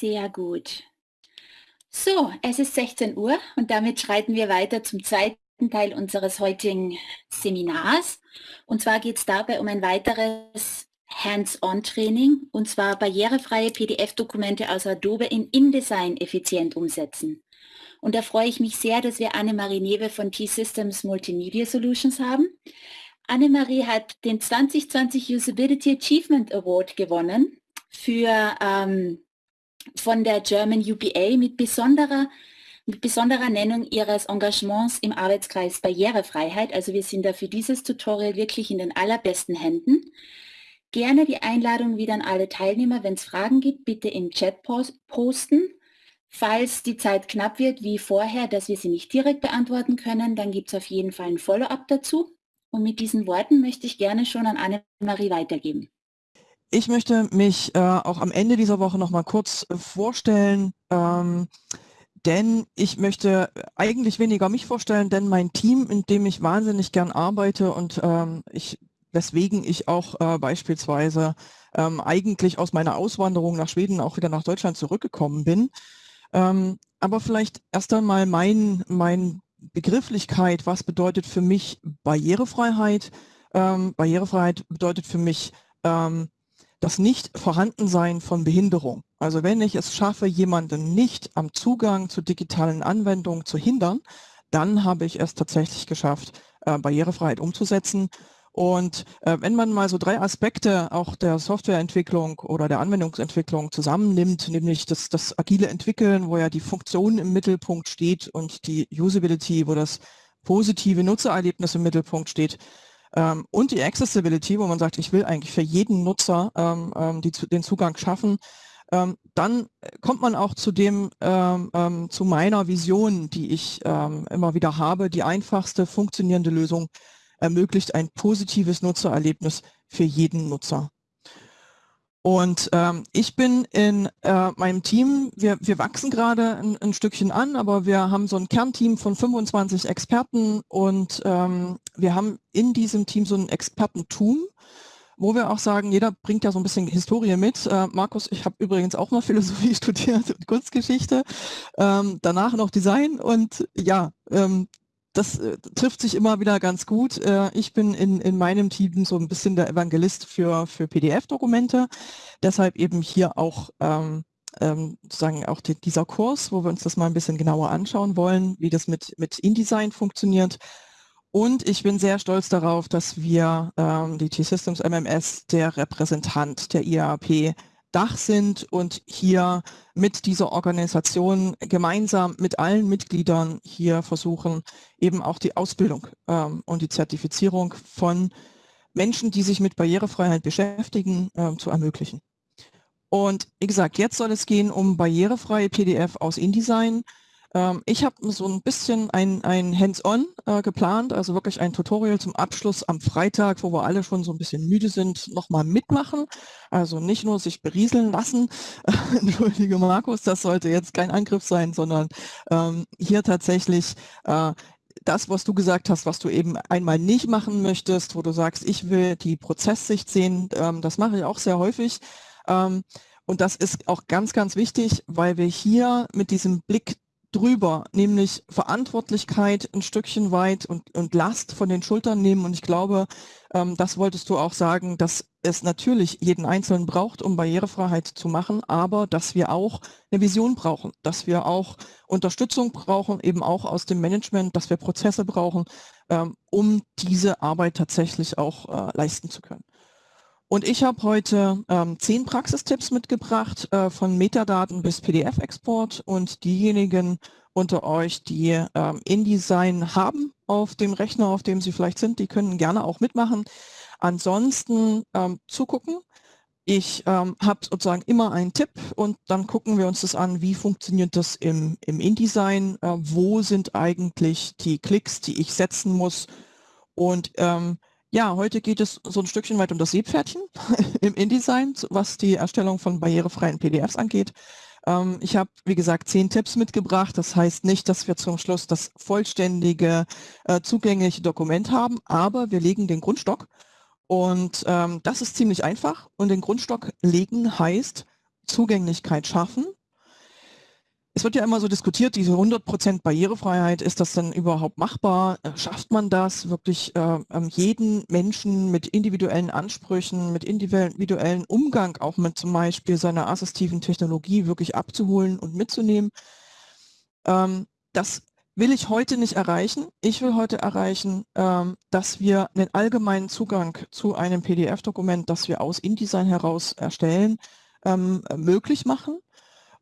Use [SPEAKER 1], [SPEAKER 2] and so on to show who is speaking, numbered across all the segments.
[SPEAKER 1] Sehr gut. So, es ist 16 Uhr und damit schreiten wir weiter zum zweiten Teil unseres heutigen Seminars. Und zwar geht es dabei um ein weiteres Hands-on-Training und zwar barrierefreie PDF-Dokumente aus Adobe in InDesign effizient umsetzen. Und da freue ich mich sehr, dass wir Annemarie Newe von T-Systems Multimedia Solutions haben. Annemarie hat den 2020 Usability Achievement Award gewonnen für, ähm, von der German UPA mit besonderer, mit besonderer Nennung ihres Engagements im Arbeitskreis Barrierefreiheit. Also wir sind da für dieses Tutorial wirklich in den allerbesten Händen. Gerne die Einladung wieder an alle Teilnehmer. Wenn es Fragen gibt, bitte im Chat posten. Falls die Zeit knapp wird, wie vorher, dass wir sie nicht direkt beantworten können, dann gibt es auf jeden Fall ein Follow-up dazu. Und mit diesen Worten möchte ich gerne schon an Annemarie weitergeben.
[SPEAKER 2] Ich möchte mich äh, auch am Ende dieser Woche noch mal kurz äh, vorstellen, ähm, denn ich möchte eigentlich weniger mich vorstellen, denn mein Team, in dem ich wahnsinnig gern arbeite und ähm, ich, weswegen ich auch äh, beispielsweise ähm, eigentlich aus meiner Auswanderung nach Schweden auch wieder nach Deutschland zurückgekommen bin. Ähm, aber vielleicht erst einmal mein, mein Begrifflichkeit, was bedeutet für mich Barrierefreiheit? Ähm, Barrierefreiheit bedeutet für mich ähm, das Nicht-Vorhandensein von Behinderung. Also wenn ich es schaffe, jemanden nicht am Zugang zu digitalen Anwendungen zu hindern, dann habe ich es tatsächlich geschafft, äh, Barrierefreiheit umzusetzen. Und äh, wenn man mal so drei Aspekte auch der Softwareentwicklung oder der Anwendungsentwicklung zusammennimmt, nämlich das, das agile Entwickeln, wo ja die Funktion im Mittelpunkt steht und die Usability, wo das positive Nutzererlebnis im Mittelpunkt steht, ähm, und die Accessibility, wo man sagt, ich will eigentlich für jeden Nutzer ähm, ähm die, den Zugang schaffen, ähm, dann kommt man auch zu dem, ähm, ähm, zu meiner Vision, die ich immer wieder habe, die einfachste funktionierende Lösung ermöglicht ein positives Nutzererlebnis für jeden Nutzer. Und ähm, ich bin in äh, meinem Team, wir, wir wachsen gerade ein, ein, Stückchen an, aber wir haben so ein Kernteam von 25 Experten und ähm, wir haben in diesem Team so ein Expertentum, wo wir auch sagen, jeder bringt ja so ein bisschen Historie mit. Äh, Markus, ich habe übrigens auch mal Philosophie studiert und Kunstgeschichte, ähm, danach noch Design und ja, ähm, das äh, trifft sich immer wieder ganz gut. Äh, ich bin in, in meinem Team so ein bisschen der Evangelist für, für PDF-Dokumente. Deshalb eben hier auch ähm, ähm, sozusagen auch die, dieser Kurs, wo wir uns das mal ein bisschen genauer anschauen wollen, wie das mit, mit InDesign funktioniert. Und ich bin sehr stolz darauf, dass wir ähm, die T-Systems MMS der Repräsentant der IAP Dach sind und hier mit dieser Organisation gemeinsam mit allen Mitgliedern hier versuchen, eben auch die Ausbildung ähm, und die Zertifizierung von Menschen, die sich mit Barrierefreiheit beschäftigen, äh, zu ermöglichen. Und wie gesagt, jetzt soll es gehen um barrierefreie PDF aus InDesign. Ähm, ich habe so ein bisschen ein, ein Hands-on äh, geplant, also wirklich ein Tutorial zum Abschluss am Freitag, wo wir alle schon so ein bisschen müde sind, nochmal mitmachen. Also nicht nur sich berieseln lassen, entschuldige Markus, das sollte jetzt kein Angriff sein, sondern ähm, hier tatsächlich äh, das, was du gesagt hast, was du eben einmal nicht machen möchtest, wo du sagst, ich will die Prozesssicht sehen, ähm, das mache ich auch sehr häufig. Ähm, und das ist auch ganz, ganz wichtig, weil wir hier mit diesem Blick drüber, nämlich Verantwortlichkeit ein Stückchen weit und, und Last von den Schultern nehmen. Und ich glaube, ähm, das wolltest du auch sagen, dass es natürlich jeden Einzelnen braucht, um Barrierefreiheit zu machen, aber dass wir auch eine Vision brauchen, dass wir auch Unterstützung brauchen, eben auch aus dem Management, dass wir Prozesse brauchen, ähm, um diese Arbeit tatsächlich auch äh, leisten zu können. Und ich habe heute ähm, zehn Praxistipps mitgebracht, äh, von Metadaten bis PDF-Export. Und diejenigen unter euch, die ähm, InDesign haben auf dem Rechner, auf dem sie vielleicht sind, die können gerne auch mitmachen. Ansonsten ähm, zugucken. Ich ähm, habe sozusagen immer einen Tipp und dann gucken wir uns das an, wie funktioniert das im, im InDesign, äh, wo sind eigentlich die Klicks, die ich setzen muss und ähm, ja, heute geht es so ein Stückchen weit um das Seepferdchen im InDesign, was die Erstellung von barrierefreien PDFs angeht. Ähm, ich habe, wie gesagt, zehn Tipps mitgebracht. Das heißt nicht, dass wir zum Schluss das vollständige, äh, zugängliche Dokument haben, aber wir legen den Grundstock. Und ähm, das ist ziemlich einfach. Und den Grundstock legen heißt Zugänglichkeit schaffen es wird ja immer so diskutiert, diese 100% Barrierefreiheit, ist das denn überhaupt machbar? Äh, schafft man das wirklich äh, ähm, jeden Menschen mit individuellen Ansprüchen, mit individuellen Umgang auch mit zum Beispiel seiner assistiven Technologie wirklich abzuholen und mitzunehmen? Ähm, das will ich heute nicht erreichen. Ich will heute erreichen, ähm, dass wir einen allgemeinen Zugang zu einem PDF-Dokument, das wir aus InDesign heraus erstellen, ähm, möglich machen.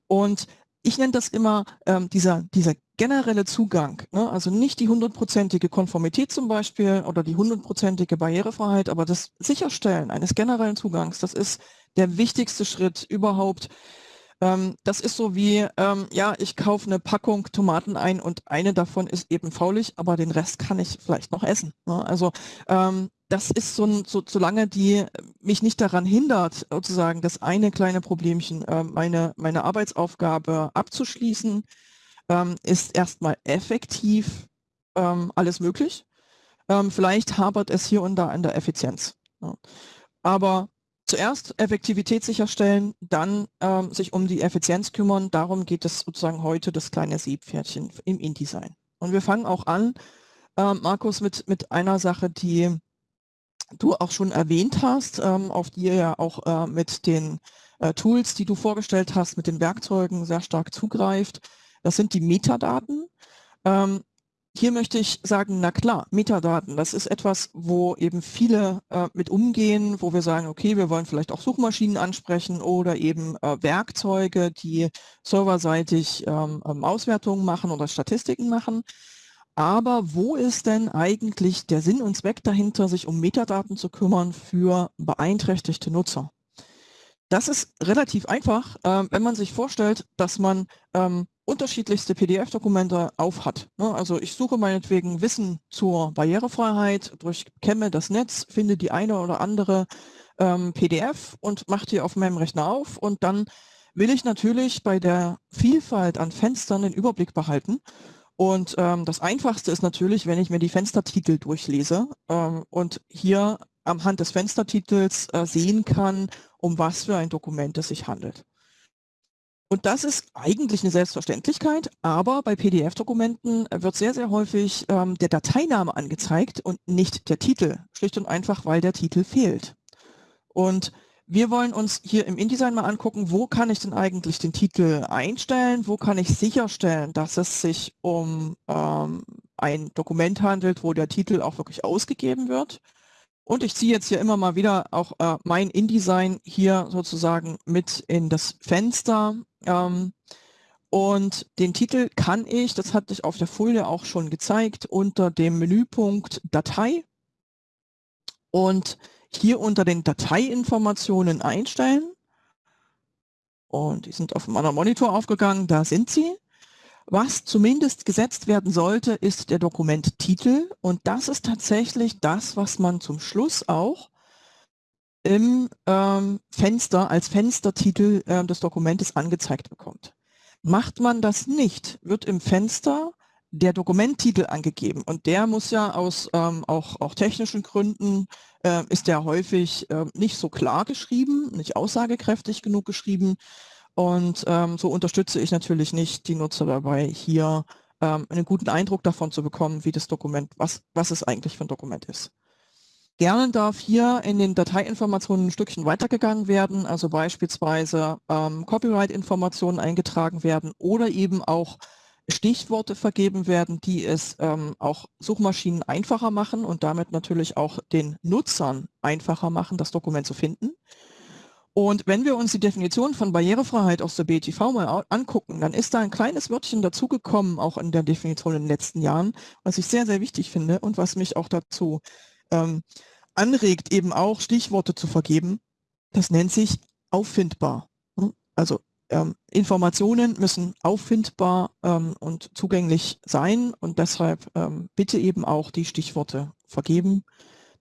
[SPEAKER 2] Und ich nenne das immer ähm, dieser, dieser generelle Zugang, ne? also nicht die hundertprozentige Konformität zum Beispiel oder die hundertprozentige Barrierefreiheit, aber das Sicherstellen eines generellen Zugangs, das ist der wichtigste Schritt überhaupt. Ähm, das ist so wie, ähm, ja, ich kaufe eine Packung Tomaten ein und eine davon ist eben faulig, aber den Rest kann ich vielleicht noch essen. Ne? Also ähm, das ist so, so, solange die mich nicht daran hindert, sozusagen das eine kleine Problemchen, äh, meine, meine Arbeitsaufgabe abzuschließen, ähm, ist erstmal effektiv ähm, alles möglich. Ähm, vielleicht hapert es hier und da an der Effizienz. Ja. Aber zuerst Effektivität sicherstellen, dann ähm, sich um die Effizienz kümmern. Darum geht es sozusagen heute das kleine Seepferdchen im InDesign. Und wir fangen auch an, äh, Markus, mit, mit einer Sache, die du auch schon erwähnt hast, ähm, auf die ihr ja auch äh, mit den äh, Tools, die du vorgestellt hast, mit den Werkzeugen sehr stark zugreift. Das sind die Metadaten. Ähm, hier möchte ich sagen, na klar, Metadaten, das ist etwas, wo eben viele äh, mit umgehen, wo wir sagen, okay, wir wollen vielleicht auch Suchmaschinen ansprechen oder eben äh, Werkzeuge, die serverseitig ähm, ähm Auswertungen machen oder Statistiken machen. Aber wo ist denn eigentlich der Sinn und Zweck dahinter, sich um Metadaten zu kümmern für beeinträchtigte Nutzer? Das ist relativ einfach, äh, wenn man sich vorstellt, dass man ähm, unterschiedlichste PDF-Dokumente aufhat. Ne? Also ich suche meinetwegen Wissen zur Barrierefreiheit, durchkämme das Netz, finde die eine oder andere ähm, PDF und mache die auf meinem Rechner auf und dann will ich natürlich bei der Vielfalt an Fenstern den Überblick behalten und ähm, das Einfachste ist natürlich, wenn ich mir die Fenstertitel durchlese ähm, und hier am Hand des Fenstertitels äh, sehen kann, um was für ein Dokument es sich handelt. Und das ist eigentlich eine Selbstverständlichkeit, aber bei PDF-Dokumenten wird sehr, sehr häufig ähm, der Dateiname angezeigt und nicht der Titel, schlicht und einfach, weil der Titel fehlt. Und wir wollen uns hier im InDesign mal angucken, wo kann ich denn eigentlich den Titel einstellen, wo kann ich sicherstellen, dass es sich um ähm, ein Dokument handelt, wo der Titel auch wirklich ausgegeben wird. Und ich ziehe jetzt hier immer mal wieder auch äh, mein InDesign hier sozusagen mit in das Fenster. Ähm, und den Titel kann ich, das hatte ich auf der Folie auch schon gezeigt, unter dem Menüpunkt Datei. Und hier unter den Dateiinformationen einstellen. Und die sind auf dem anderen Monitor aufgegangen, da sind sie. Was zumindest gesetzt werden sollte, ist der Dokumenttitel. Und das ist tatsächlich das, was man zum Schluss auch im ähm, Fenster als Fenstertitel äh, des Dokumentes angezeigt bekommt. Macht man das nicht, wird im Fenster der Dokumenttitel angegeben und der muss ja aus ähm, auch, auch technischen Gründen äh, ist der häufig äh, nicht so klar geschrieben, nicht aussagekräftig genug geschrieben und ähm, so unterstütze ich natürlich nicht die Nutzer dabei, hier ähm, einen guten Eindruck davon zu bekommen, wie das Dokument, was, was es eigentlich für ein Dokument ist. Gerne darf hier in den Dateiinformationen ein Stückchen weitergegangen werden, also beispielsweise ähm, Copyright-Informationen eingetragen werden oder eben auch Stichworte vergeben werden, die es ähm, auch Suchmaschinen einfacher machen und damit natürlich auch den Nutzern einfacher machen, das Dokument zu finden. Und wenn wir uns die Definition von Barrierefreiheit aus der BTV mal angucken, dann ist da ein kleines Wörtchen dazugekommen, auch in der Definition in den letzten Jahren, was ich sehr, sehr wichtig finde und was mich auch dazu ähm, anregt, eben auch Stichworte zu vergeben. Das nennt sich auffindbar. Also ähm, Informationen müssen auffindbar ähm, und zugänglich sein und deshalb ähm, bitte eben auch die Stichworte vergeben.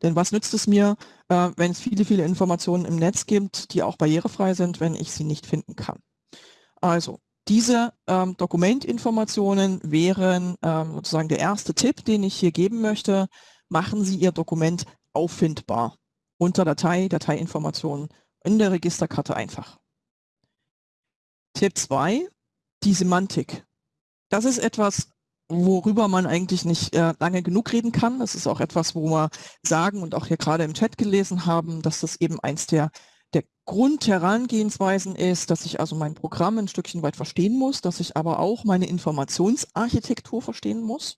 [SPEAKER 2] Denn was nützt es mir, äh, wenn es viele, viele Informationen im Netz gibt, die auch barrierefrei sind, wenn ich sie nicht finden kann? Also, diese ähm, Dokumentinformationen wären ähm, sozusagen der erste Tipp, den ich hier geben möchte. Machen Sie Ihr Dokument auffindbar unter Datei, Dateiinformationen in der Registerkarte einfach. Tipp 2, die Semantik. Das ist etwas, worüber man eigentlich nicht äh, lange genug reden kann. Das ist auch etwas, wo wir sagen und auch hier gerade im Chat gelesen haben, dass das eben eins der, der Grundherangehensweisen ist, dass ich also mein Programm ein Stückchen weit verstehen muss, dass ich aber auch meine Informationsarchitektur verstehen muss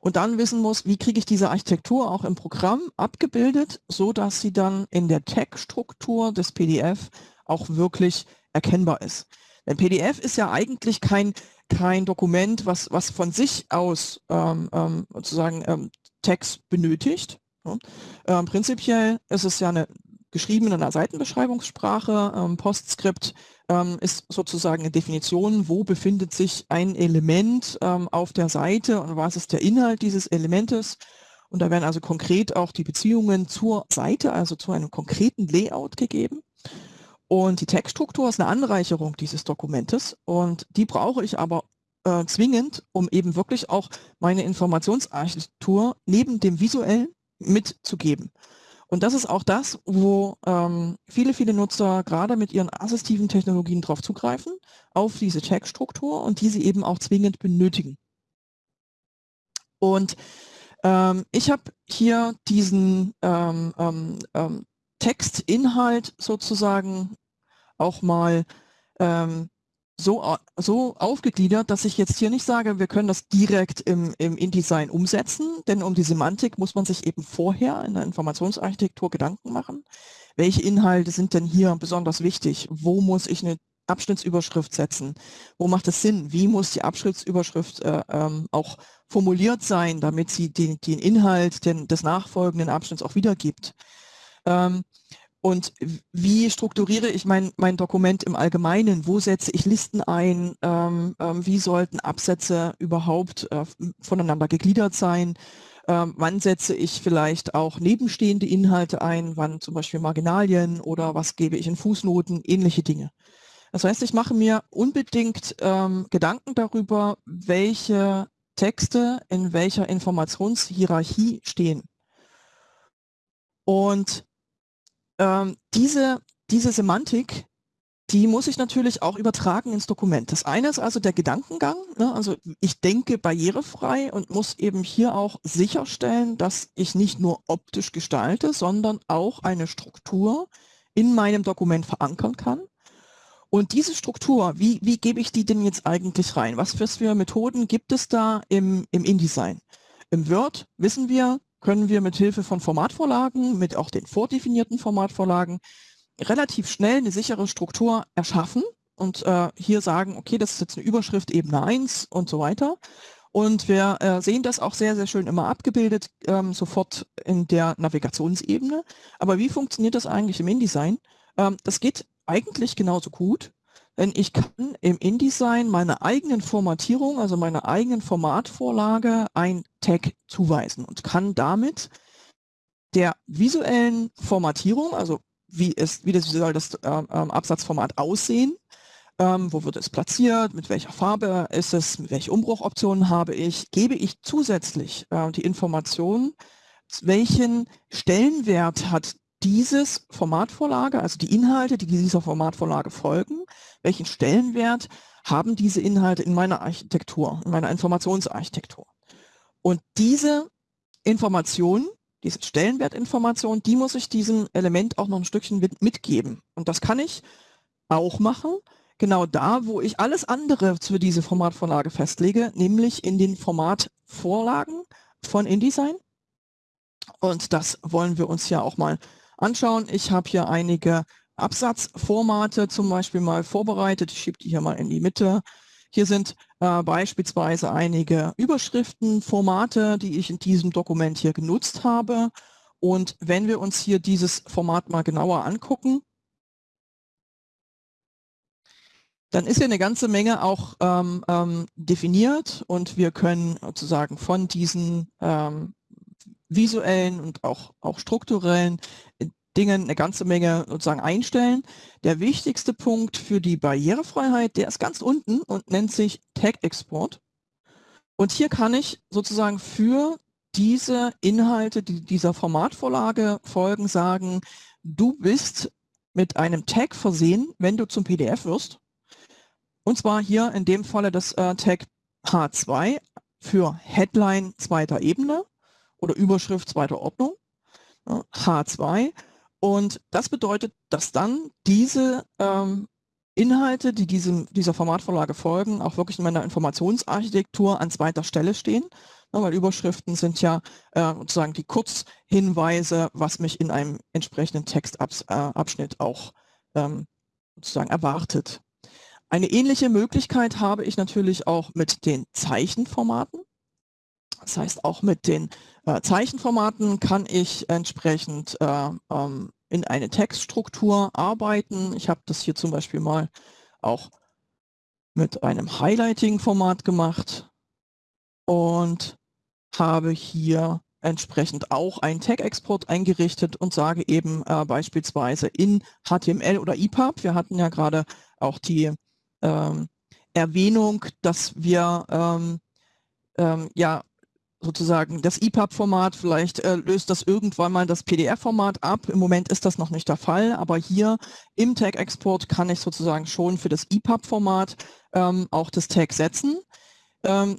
[SPEAKER 2] und dann wissen muss, wie kriege ich diese Architektur auch im Programm abgebildet, so dass sie dann in der Tag-Struktur des PDF auch wirklich erkennbar ist. Denn PDF ist ja eigentlich kein, kein Dokument, was, was von sich aus ähm, ähm, sozusagen ähm, Text benötigt. Ja. Ähm, prinzipiell ist es ja eine geschrieben in einer Seitenbeschreibungssprache. Ähm, Postscript ähm, ist sozusagen eine Definition, wo befindet sich ein Element auf der Seite und was ist der Inhalt dieses Elementes. Und da werden also konkret auch die Beziehungen zur Seite, also zu einem konkreten Layout gegeben. Und die Textstruktur ist eine Anreicherung dieses Dokumentes und die brauche ich aber äh, zwingend, um eben wirklich auch meine Informationsarchitektur neben dem visuellen mitzugeben. Und das ist auch das, wo ähm, viele, viele Nutzer gerade mit ihren assistiven Technologien drauf zugreifen, auf diese Textstruktur und die sie eben auch zwingend benötigen. Und ähm, ich habe hier diesen ähm, ähm, ähm Textinhalt sozusagen auch mal ähm, so, so aufgegliedert, dass ich jetzt hier nicht sage, wir können das direkt im, im InDesign umsetzen, denn um die Semantik muss man sich eben vorher in der Informationsarchitektur Gedanken machen. Welche Inhalte sind denn hier besonders wichtig? Wo muss ich eine Abschnittsüberschrift setzen? Wo macht es Sinn? Wie muss die Abschnittsüberschrift äh, ähm, auch formuliert sein, damit sie den, den Inhalt den, des nachfolgenden Abschnitts auch wiedergibt? Ähm, und wie strukturiere ich mein, mein Dokument im Allgemeinen? Wo setze ich Listen ein? Ähm, ähm, wie sollten Absätze überhaupt äh, voneinander gegliedert sein? Ähm, wann setze ich vielleicht auch nebenstehende Inhalte ein? Wann zum Beispiel Marginalien oder was gebe ich in Fußnoten? Ähnliche Dinge. Das heißt, ich mache mir unbedingt ähm, Gedanken darüber, welche Texte in welcher Informationshierarchie stehen. Und ähm, diese, diese Semantik, die muss ich natürlich auch übertragen ins Dokument. Das eine ist also der Gedankengang. Ne? Also ich denke barrierefrei und muss eben hier auch sicherstellen, dass ich nicht nur optisch gestalte, sondern auch eine Struktur in meinem Dokument verankern kann. Und diese Struktur, wie, wie gebe ich die denn jetzt eigentlich rein? Was für Methoden gibt es da im, im InDesign? Im Word wissen wir, können wir mit Hilfe von Formatvorlagen, mit auch den vordefinierten Formatvorlagen, relativ schnell eine sichere Struktur erschaffen und äh, hier sagen, okay, das ist jetzt eine Überschrift Ebene 1 und so weiter. Und wir äh, sehen das auch sehr, sehr schön immer abgebildet, ähm, sofort in der Navigationsebene. Aber wie funktioniert das eigentlich im InDesign? Ähm, das geht eigentlich genauso gut. Denn ich kann im InDesign meiner eigenen Formatierung, also meiner eigenen Formatvorlage ein Tag zuweisen und kann damit der visuellen Formatierung, also wie, es, wie das, soll das ähm, ähm, Absatzformat aussehen, ähm, wo wird es platziert, mit welcher Farbe ist es, welche Umbruchoptionen habe ich, gebe ich zusätzlich äh, die Information, welchen Stellenwert hat dieses Formatvorlage, also die Inhalte, die dieser Formatvorlage folgen, welchen Stellenwert haben diese Inhalte in meiner Architektur, in meiner Informationsarchitektur. Und diese Information, diese Stellenwertinformation, die muss ich diesem Element auch noch ein Stückchen mitgeben. Und das kann ich auch machen, genau da, wo ich alles andere für diese Formatvorlage festlege, nämlich in den Formatvorlagen von InDesign. Und das wollen wir uns ja auch mal anschauen. Ich habe hier einige Absatzformate zum Beispiel mal vorbereitet. Ich schiebe die hier mal in die Mitte. Hier sind äh, beispielsweise einige Überschriftenformate, die ich in diesem Dokument hier genutzt habe. Und wenn wir uns hier dieses Format mal genauer angucken, dann ist ja eine ganze Menge auch ähm, ähm, definiert und wir können sozusagen von diesen ähm, visuellen und auch, auch strukturellen Dingen eine ganze Menge sozusagen einstellen. Der wichtigste Punkt für die Barrierefreiheit, der ist ganz unten und nennt sich Tag Export. Und hier kann ich sozusagen für diese Inhalte, die dieser Formatvorlage folgen, sagen, du bist mit einem Tag versehen, wenn du zum PDF wirst. Und zwar hier in dem Falle das äh, Tag H2 für Headline zweiter Ebene oder Überschrift zweiter Ordnung, H2. Und das bedeutet, dass dann diese ähm, Inhalte, die diesem, dieser Formatvorlage folgen, auch wirklich in meiner Informationsarchitektur an zweiter Stelle stehen, ja, weil Überschriften sind ja äh, sozusagen die Kurzhinweise, was mich in einem entsprechenden Textabschnitt äh, auch ähm, sozusagen erwartet. Eine ähnliche Möglichkeit habe ich natürlich auch mit den Zeichenformaten. Das heißt, auch mit den äh, Zeichenformaten kann ich entsprechend äh, ähm, in eine Textstruktur arbeiten. Ich habe das hier zum Beispiel mal auch mit einem Highlighting-Format gemacht und habe hier entsprechend auch einen Tag-Export eingerichtet und sage eben äh, beispielsweise in HTML oder EPUB. Wir hatten ja gerade auch die ähm, Erwähnung, dass wir ähm, ähm, ja sozusagen das EPUB-Format, vielleicht äh, löst das irgendwann mal das PDF-Format ab. Im Moment ist das noch nicht der Fall, aber hier im Tag-Export kann ich sozusagen schon für das EPUB-Format ähm, auch das Tag setzen. Ähm,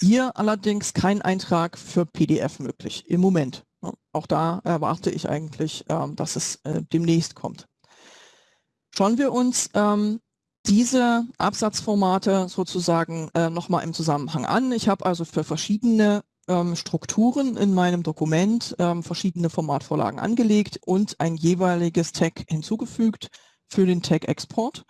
[SPEAKER 2] hier allerdings kein Eintrag für PDF möglich im Moment. Ja, auch da erwarte ich eigentlich, ähm, dass es äh, demnächst kommt. Schauen wir uns ähm, diese Absatzformate sozusagen äh, nochmal im Zusammenhang an. Ich habe also für verschiedene ähm, Strukturen in meinem Dokument ähm, verschiedene Formatvorlagen angelegt und ein jeweiliges Tag hinzugefügt für den Tag-Export.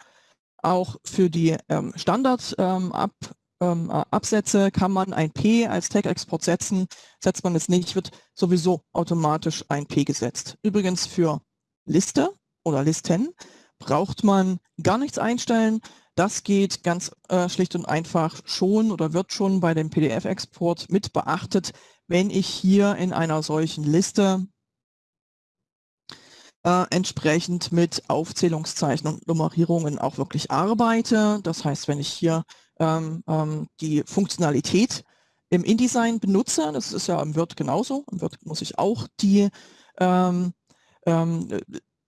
[SPEAKER 2] Auch für die ähm, Standard-Absätze ähm, ähm, kann man ein P als Tag-Export setzen. Setzt man es nicht, wird sowieso automatisch ein P gesetzt. Übrigens für Liste oder Listen braucht man gar nichts einstellen. Das geht ganz äh, schlicht und einfach schon oder wird schon bei dem PDF-Export mit beachtet, wenn ich hier in einer solchen Liste äh, entsprechend mit Aufzählungszeichen und Nummerierungen auch wirklich arbeite. Das heißt, wenn ich hier ähm, ähm, die Funktionalität im InDesign benutze, das ist ja im Word genauso, im Word muss ich auch die ähm, ähm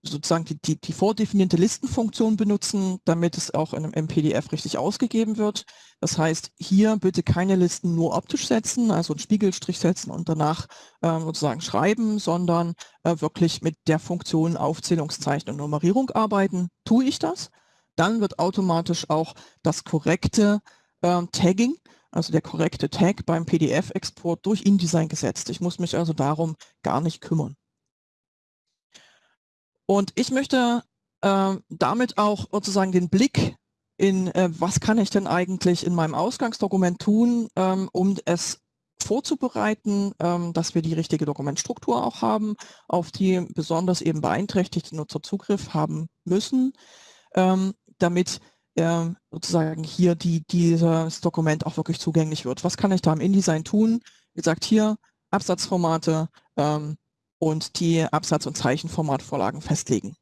[SPEAKER 2] sozusagen die, die, die vordefinierte Listenfunktion benutzen, damit es auch in einem PDF richtig ausgegeben wird. Das heißt, hier bitte keine Listen nur optisch setzen, also einen Spiegelstrich setzen und danach äh, sozusagen schreiben, sondern äh, wirklich mit der Funktion Aufzählungszeichen und Nummerierung arbeiten. Tue ich das, dann wird automatisch auch das korrekte äh, Tagging, also der korrekte Tag beim PDF-Export durch InDesign gesetzt. Ich muss mich also darum gar nicht kümmern. Und ich möchte äh, damit auch sozusagen den Blick in, äh, was kann ich denn eigentlich in meinem Ausgangsdokument tun, ähm, um es vorzubereiten, ähm, dass wir die richtige Dokumentstruktur auch haben, auf die besonders eben beeinträchtigte Nutzer Zugriff haben müssen, ähm, damit äh, sozusagen hier die, dieses Dokument auch wirklich zugänglich wird. Was kann ich da im InDesign tun? Wie gesagt, hier Absatzformate, ähm, und die Absatz- und Zeichenformatvorlagen festlegen.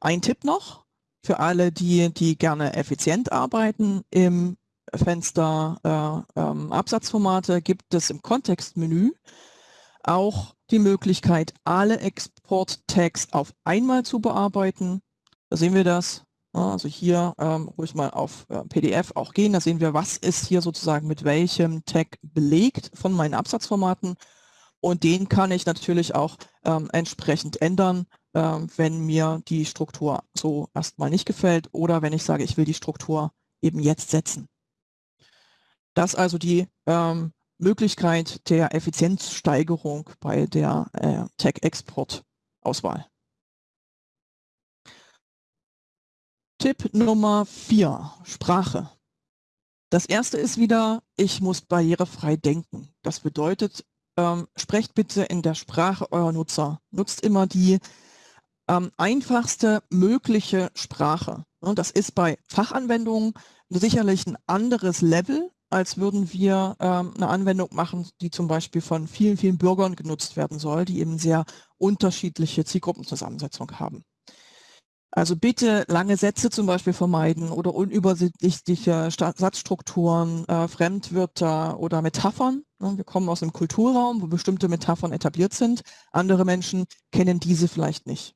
[SPEAKER 2] Ein Tipp noch für alle, die, die gerne effizient arbeiten. Im Fenster äh, ähm, Absatzformate gibt es im Kontextmenü auch die Möglichkeit, alle Export-Tags auf einmal zu bearbeiten. Da sehen wir das. Also hier ähm, ruhig mal auf äh, PDF auch gehen. Da sehen wir, was ist hier sozusagen mit welchem Tag belegt von meinen Absatzformaten. Und den kann ich natürlich auch ähm, entsprechend ändern, ähm, wenn mir die Struktur so erstmal nicht gefällt oder wenn ich sage, ich will die Struktur eben jetzt setzen. Das also die ähm, Möglichkeit der Effizienzsteigerung bei der äh, Tag-Export-Auswahl. Tipp Nummer vier: Sprache. Das erste ist wieder, ich muss barrierefrei denken. Das bedeutet, ähm, sprecht bitte in der Sprache eurer Nutzer. Nutzt immer die ähm, einfachste mögliche Sprache. Und das ist bei Fachanwendungen sicherlich ein anderes Level, als würden wir ähm, eine Anwendung machen, die zum Beispiel von vielen, vielen Bürgern genutzt werden soll, die eben sehr unterschiedliche Zielgruppenzusammensetzung haben. Also bitte lange Sätze zum Beispiel vermeiden oder unübersichtliche Satzstrukturen, äh, Fremdwörter oder Metaphern. Wir kommen aus einem Kulturraum, wo bestimmte Metaphern etabliert sind. Andere Menschen kennen diese vielleicht nicht.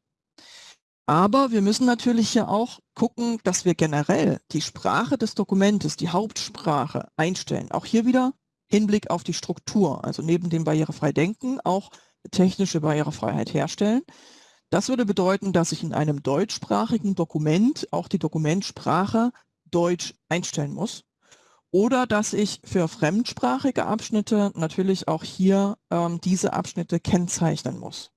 [SPEAKER 2] Aber wir müssen natürlich hier auch gucken, dass wir generell die Sprache des Dokumentes, die Hauptsprache einstellen. Auch hier wieder Hinblick auf die Struktur, also neben dem barrierefrei Denken auch technische Barrierefreiheit herstellen. Das würde bedeuten, dass ich in einem deutschsprachigen Dokument auch die Dokumentsprache Deutsch einstellen muss. Oder dass ich für fremdsprachige Abschnitte natürlich auch hier ähm, diese Abschnitte kennzeichnen muss.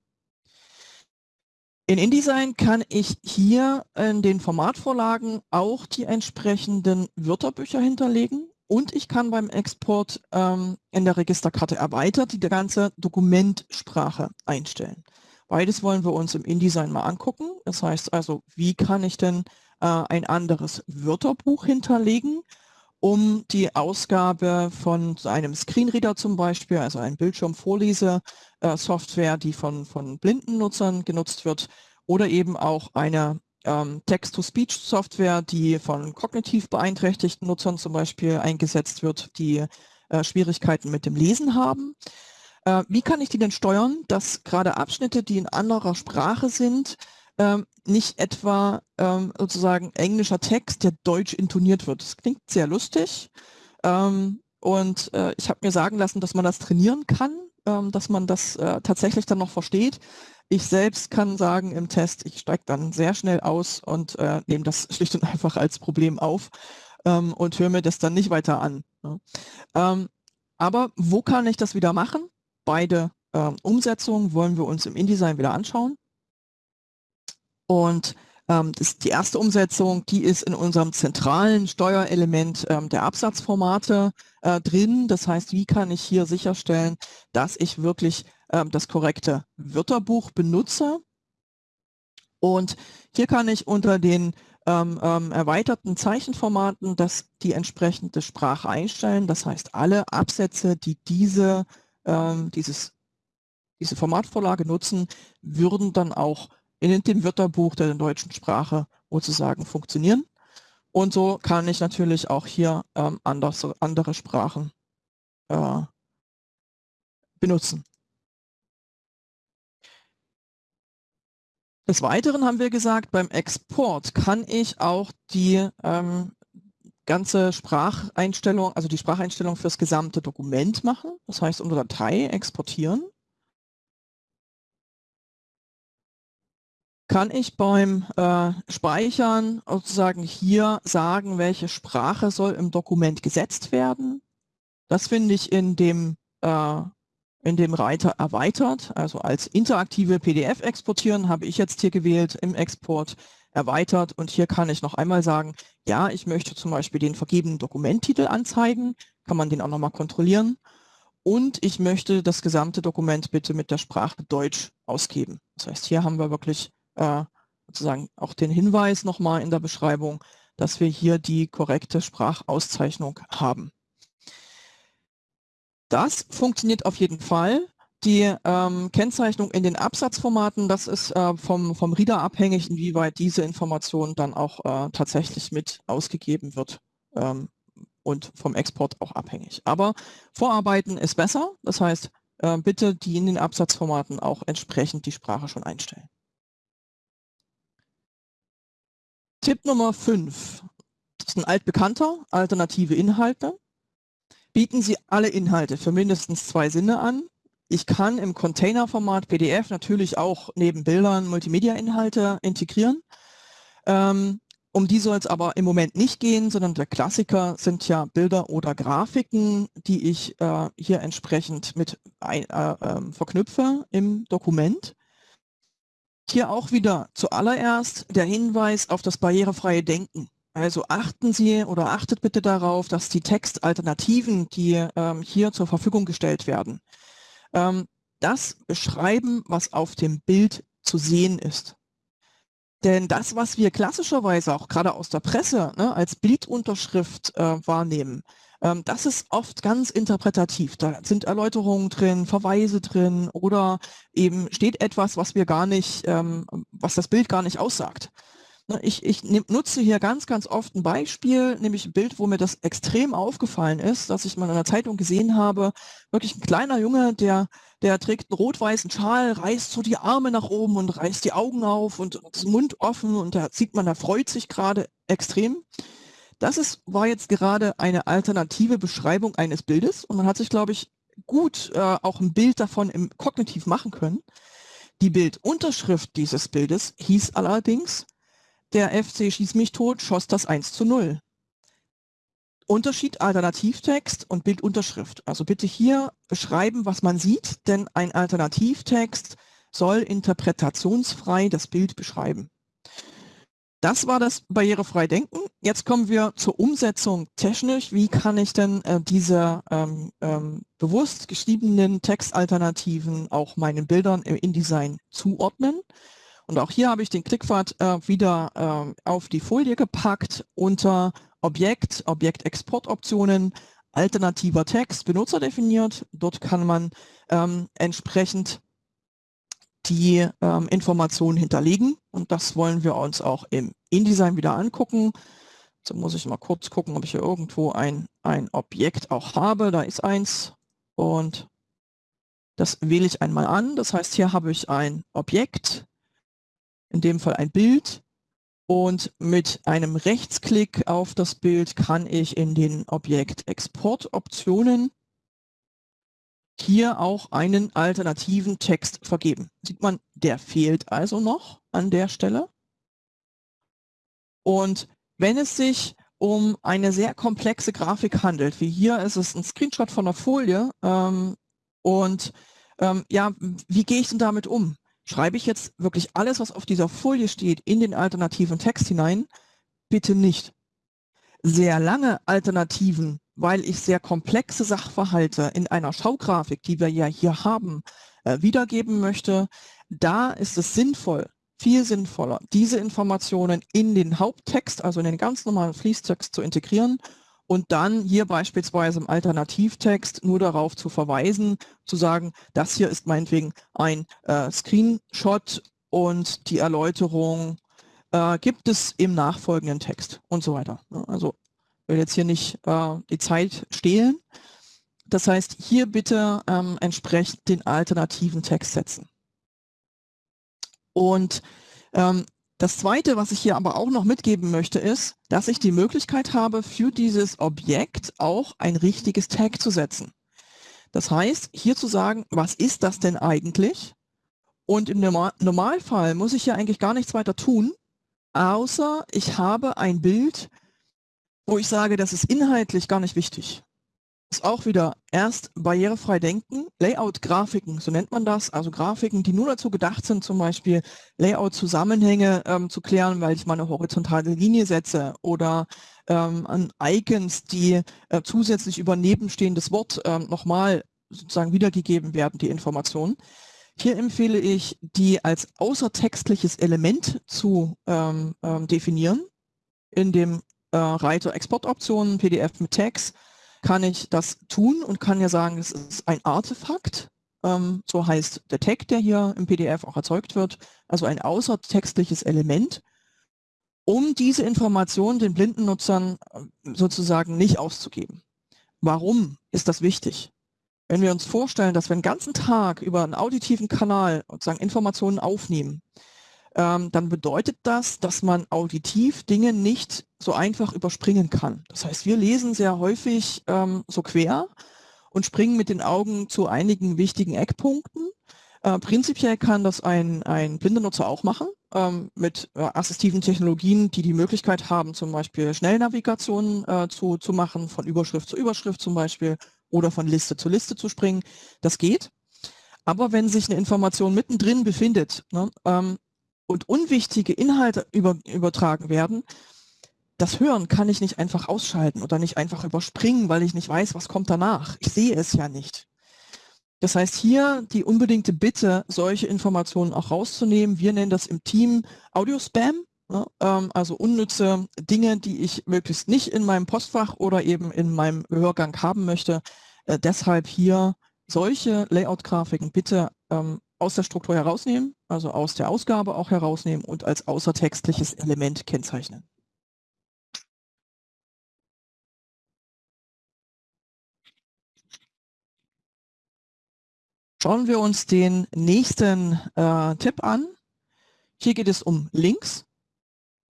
[SPEAKER 2] In InDesign kann ich hier in den Formatvorlagen auch die entsprechenden Wörterbücher hinterlegen und ich kann beim Export ähm, in der Registerkarte erweitert die ganze Dokumentsprache einstellen. Beides wollen wir uns im InDesign mal angucken. Das heißt also, wie kann ich denn äh, ein anderes Wörterbuch hinterlegen, um die Ausgabe von einem Screenreader zum Beispiel, also ein Bildschirmvorlese, äh, die von, von blinden Nutzern genutzt wird oder eben auch eine ähm, Text-to-Speech-Software, die von kognitiv beeinträchtigten Nutzern zum Beispiel eingesetzt wird, die äh, Schwierigkeiten mit dem Lesen haben. Äh, wie kann ich die denn steuern, dass gerade Abschnitte, die in anderer Sprache sind, ähm, nicht etwa ähm, sozusagen englischer Text, der deutsch intoniert wird. Das klingt sehr lustig ähm, und äh, ich habe mir sagen lassen, dass man das trainieren kann, ähm, dass man das äh, tatsächlich dann noch versteht. Ich selbst kann sagen im Test, ich steige dann sehr schnell aus und äh, nehme das schlicht und einfach als Problem auf ähm, und höre mir das dann nicht weiter an. Ne? Ähm, aber wo kann ich das wieder machen? Beide ähm, Umsetzungen wollen wir uns im InDesign wieder anschauen. Und ähm, die erste Umsetzung, die ist in unserem zentralen Steuerelement ähm, der Absatzformate äh, drin. Das heißt, wie kann ich hier sicherstellen, dass ich wirklich ähm, das korrekte Wörterbuch benutze? Und hier kann ich unter den ähm, ähm, erweiterten Zeichenformaten das, die entsprechende Sprache einstellen. Das heißt, alle Absätze, die diese, ähm, dieses, diese Formatvorlage nutzen, würden dann auch in dem Wörterbuch der deutschen Sprache sozusagen funktionieren. Und so kann ich natürlich auch hier ähm, anders, andere Sprachen äh, benutzen. Des Weiteren haben wir gesagt, beim Export kann ich auch die ähm, ganze Spracheinstellung, also die Spracheinstellung fürs gesamte Dokument machen. Das heißt, unter Datei exportieren. kann ich beim äh, Speichern sozusagen hier sagen, welche Sprache soll im Dokument gesetzt werden. Das finde ich in dem, äh, in dem Reiter erweitert, also als interaktive PDF exportieren habe ich jetzt hier gewählt im Export erweitert und hier kann ich noch einmal sagen, ja, ich möchte zum Beispiel den vergebenen Dokumenttitel anzeigen, kann man den auch nochmal kontrollieren und ich möchte das gesamte Dokument bitte mit der Sprache Deutsch ausgeben. Das heißt, hier haben wir wirklich äh, sozusagen auch den Hinweis nochmal in der Beschreibung, dass wir hier die korrekte Sprachauszeichnung haben. Das funktioniert auf jeden Fall. Die ähm, Kennzeichnung in den Absatzformaten, das ist äh, vom, vom Reader abhängig, inwieweit diese Information dann auch äh, tatsächlich mit ausgegeben wird ähm, und vom Export auch abhängig. Aber Vorarbeiten ist besser, das heißt, äh, bitte die in den Absatzformaten auch entsprechend die Sprache schon einstellen. Tipp Nummer 5. Das ist ein altbekannter, alternative Inhalte. Bieten Sie alle Inhalte für mindestens zwei Sinne an. Ich kann im Containerformat PDF natürlich auch neben Bildern Multimedia-Inhalte integrieren. Ähm, um die soll es aber im Moment nicht gehen, sondern der Klassiker sind ja Bilder oder Grafiken, die ich äh, hier entsprechend mit ein, äh, äh, verknüpfe im Dokument. Hier auch wieder zuallererst der Hinweis auf das barrierefreie Denken. Also achten Sie oder achtet bitte darauf, dass die Textalternativen, die ähm, hier zur Verfügung gestellt werden, ähm, das beschreiben, was auf dem Bild zu sehen ist. Denn das, was wir klassischerweise auch gerade aus der Presse ne, als Bildunterschrift äh, wahrnehmen, ähm, das ist oft ganz interpretativ. Da sind Erläuterungen drin, Verweise drin oder eben steht etwas, was wir gar nicht, ähm, was das Bild gar nicht aussagt. Ne, ich, ich nutze hier ganz, ganz oft ein Beispiel, nämlich ein Bild, wo mir das extrem aufgefallen ist, dass ich mal in einer Zeitung gesehen habe, wirklich ein kleiner Junge, der, der trägt einen rot-weißen Schal, reißt so die Arme nach oben und reißt die Augen auf und das Mund offen und da sieht man, da freut sich gerade extrem. Das ist, war jetzt gerade eine alternative Beschreibung eines Bildes und man hat sich, glaube ich, gut äh, auch ein Bild davon im Kognitiv machen können. Die Bildunterschrift dieses Bildes hieß allerdings der FC Schieß mich tot schoss das 1 zu 0. Unterschied Alternativtext und Bildunterschrift. Also bitte hier beschreiben, was man sieht, denn ein Alternativtext soll interpretationsfrei das Bild beschreiben. Das war das barrierefrei Denken. Jetzt kommen wir zur Umsetzung technisch. Wie kann ich denn äh, diese ähm, ähm, bewusst geschriebenen Textalternativen auch meinen Bildern im InDesign zuordnen? Und auch hier habe ich den Klickpfad äh, wieder äh, auf die Folie gepackt unter Objekt, Objektexportoptionen, alternativer Text, Benutzer definiert. Dort kann man ähm, entsprechend die ähm, Informationen hinterlegen und das wollen wir uns auch im InDesign wieder angucken. So muss ich mal kurz gucken, ob ich hier irgendwo ein, ein Objekt auch habe. Da ist eins und das wähle ich einmal an. Das heißt, hier habe ich ein Objekt in dem Fall ein Bild. Und mit einem Rechtsklick auf das Bild kann ich in den Objekt Export Optionen hier auch einen alternativen Text vergeben. Sieht man, der fehlt also noch an der Stelle. Und wenn es sich um eine sehr komplexe Grafik handelt, wie hier ist es ein Screenshot von der Folie, ähm, und ähm, ja, wie gehe ich denn damit um? Schreibe ich jetzt wirklich alles, was auf dieser Folie steht, in den alternativen Text hinein? Bitte nicht. Sehr lange Alternativen, weil ich sehr komplexe Sachverhalte in einer Schaugrafik, die wir ja hier haben, äh, wiedergeben möchte, da ist es sinnvoll, viel sinnvoller, diese Informationen in den Haupttext, also in den ganz normalen Fließtext zu integrieren und dann hier beispielsweise im Alternativtext nur darauf zu verweisen, zu sagen, das hier ist meinetwegen ein äh, Screenshot und die Erläuterung äh, gibt es im nachfolgenden Text und so weiter. Also ich will jetzt hier nicht äh, die Zeit stehlen. Das heißt, hier bitte ähm, entsprechend den alternativen Text setzen. Und ähm, das Zweite, was ich hier aber auch noch mitgeben möchte, ist, dass ich die Möglichkeit habe, für dieses Objekt auch ein richtiges Tag zu setzen. Das heißt, hier zu sagen, was ist das denn eigentlich? Und im Normalfall muss ich ja eigentlich gar nichts weiter tun, außer ich habe ein Bild, wo ich sage, das ist inhaltlich gar nicht wichtig ist auch wieder erst barrierefrei denken, Layout-Grafiken, so nennt man das, also Grafiken, die nur dazu gedacht sind, zum Beispiel Layout-Zusammenhänge ähm, zu klären, weil ich mal eine horizontale Linie setze oder ähm, an Icons, die äh, zusätzlich über nebenstehendes Wort ähm, nochmal sozusagen wiedergegeben werden, die Informationen. Hier empfehle ich, die als außertextliches Element zu ähm, ähm, definieren in dem äh, Reiter Exportoptionen, PDF mit Tags kann ich das tun und kann ja sagen, es ist ein Artefakt. Ähm, so heißt der Tag, der hier im PDF auch erzeugt wird, also ein außertextliches Element, um diese Information den blinden Nutzern äh, sozusagen nicht auszugeben. Warum ist das wichtig? Wenn wir uns vorstellen, dass wir den ganzen Tag über einen auditiven Kanal sozusagen Informationen aufnehmen, ähm, dann bedeutet das, dass man auditiv Dinge nicht so einfach überspringen kann. Das heißt, wir lesen sehr häufig ähm, so quer und springen mit den Augen zu einigen wichtigen Eckpunkten. Äh, prinzipiell kann das ein, ein blinder Nutzer auch machen, ähm, mit äh, assistiven Technologien, die die Möglichkeit haben, zum Beispiel Schnellnavigationen äh, zu, zu machen, von Überschrift zu Überschrift zum Beispiel oder von Liste zu Liste zu springen. Das geht. Aber wenn sich eine Information mittendrin befindet, ne, ähm, und unwichtige Inhalte über, übertragen werden, das Hören kann ich nicht einfach ausschalten oder nicht einfach überspringen, weil ich nicht weiß, was kommt danach. Ich sehe es ja nicht. Das heißt, hier die unbedingte Bitte, solche Informationen auch rauszunehmen. Wir nennen das im Team Audio-Spam, ne? ähm, also unnütze Dinge, die ich möglichst nicht in meinem Postfach oder eben in meinem Hörgang haben möchte. Äh, deshalb hier solche Layout-Grafiken bitte ähm, aus der Struktur herausnehmen, also aus der Ausgabe auch herausnehmen und als außertextliches Element kennzeichnen. Schauen wir uns den nächsten äh, Tipp an. Hier geht es um Links.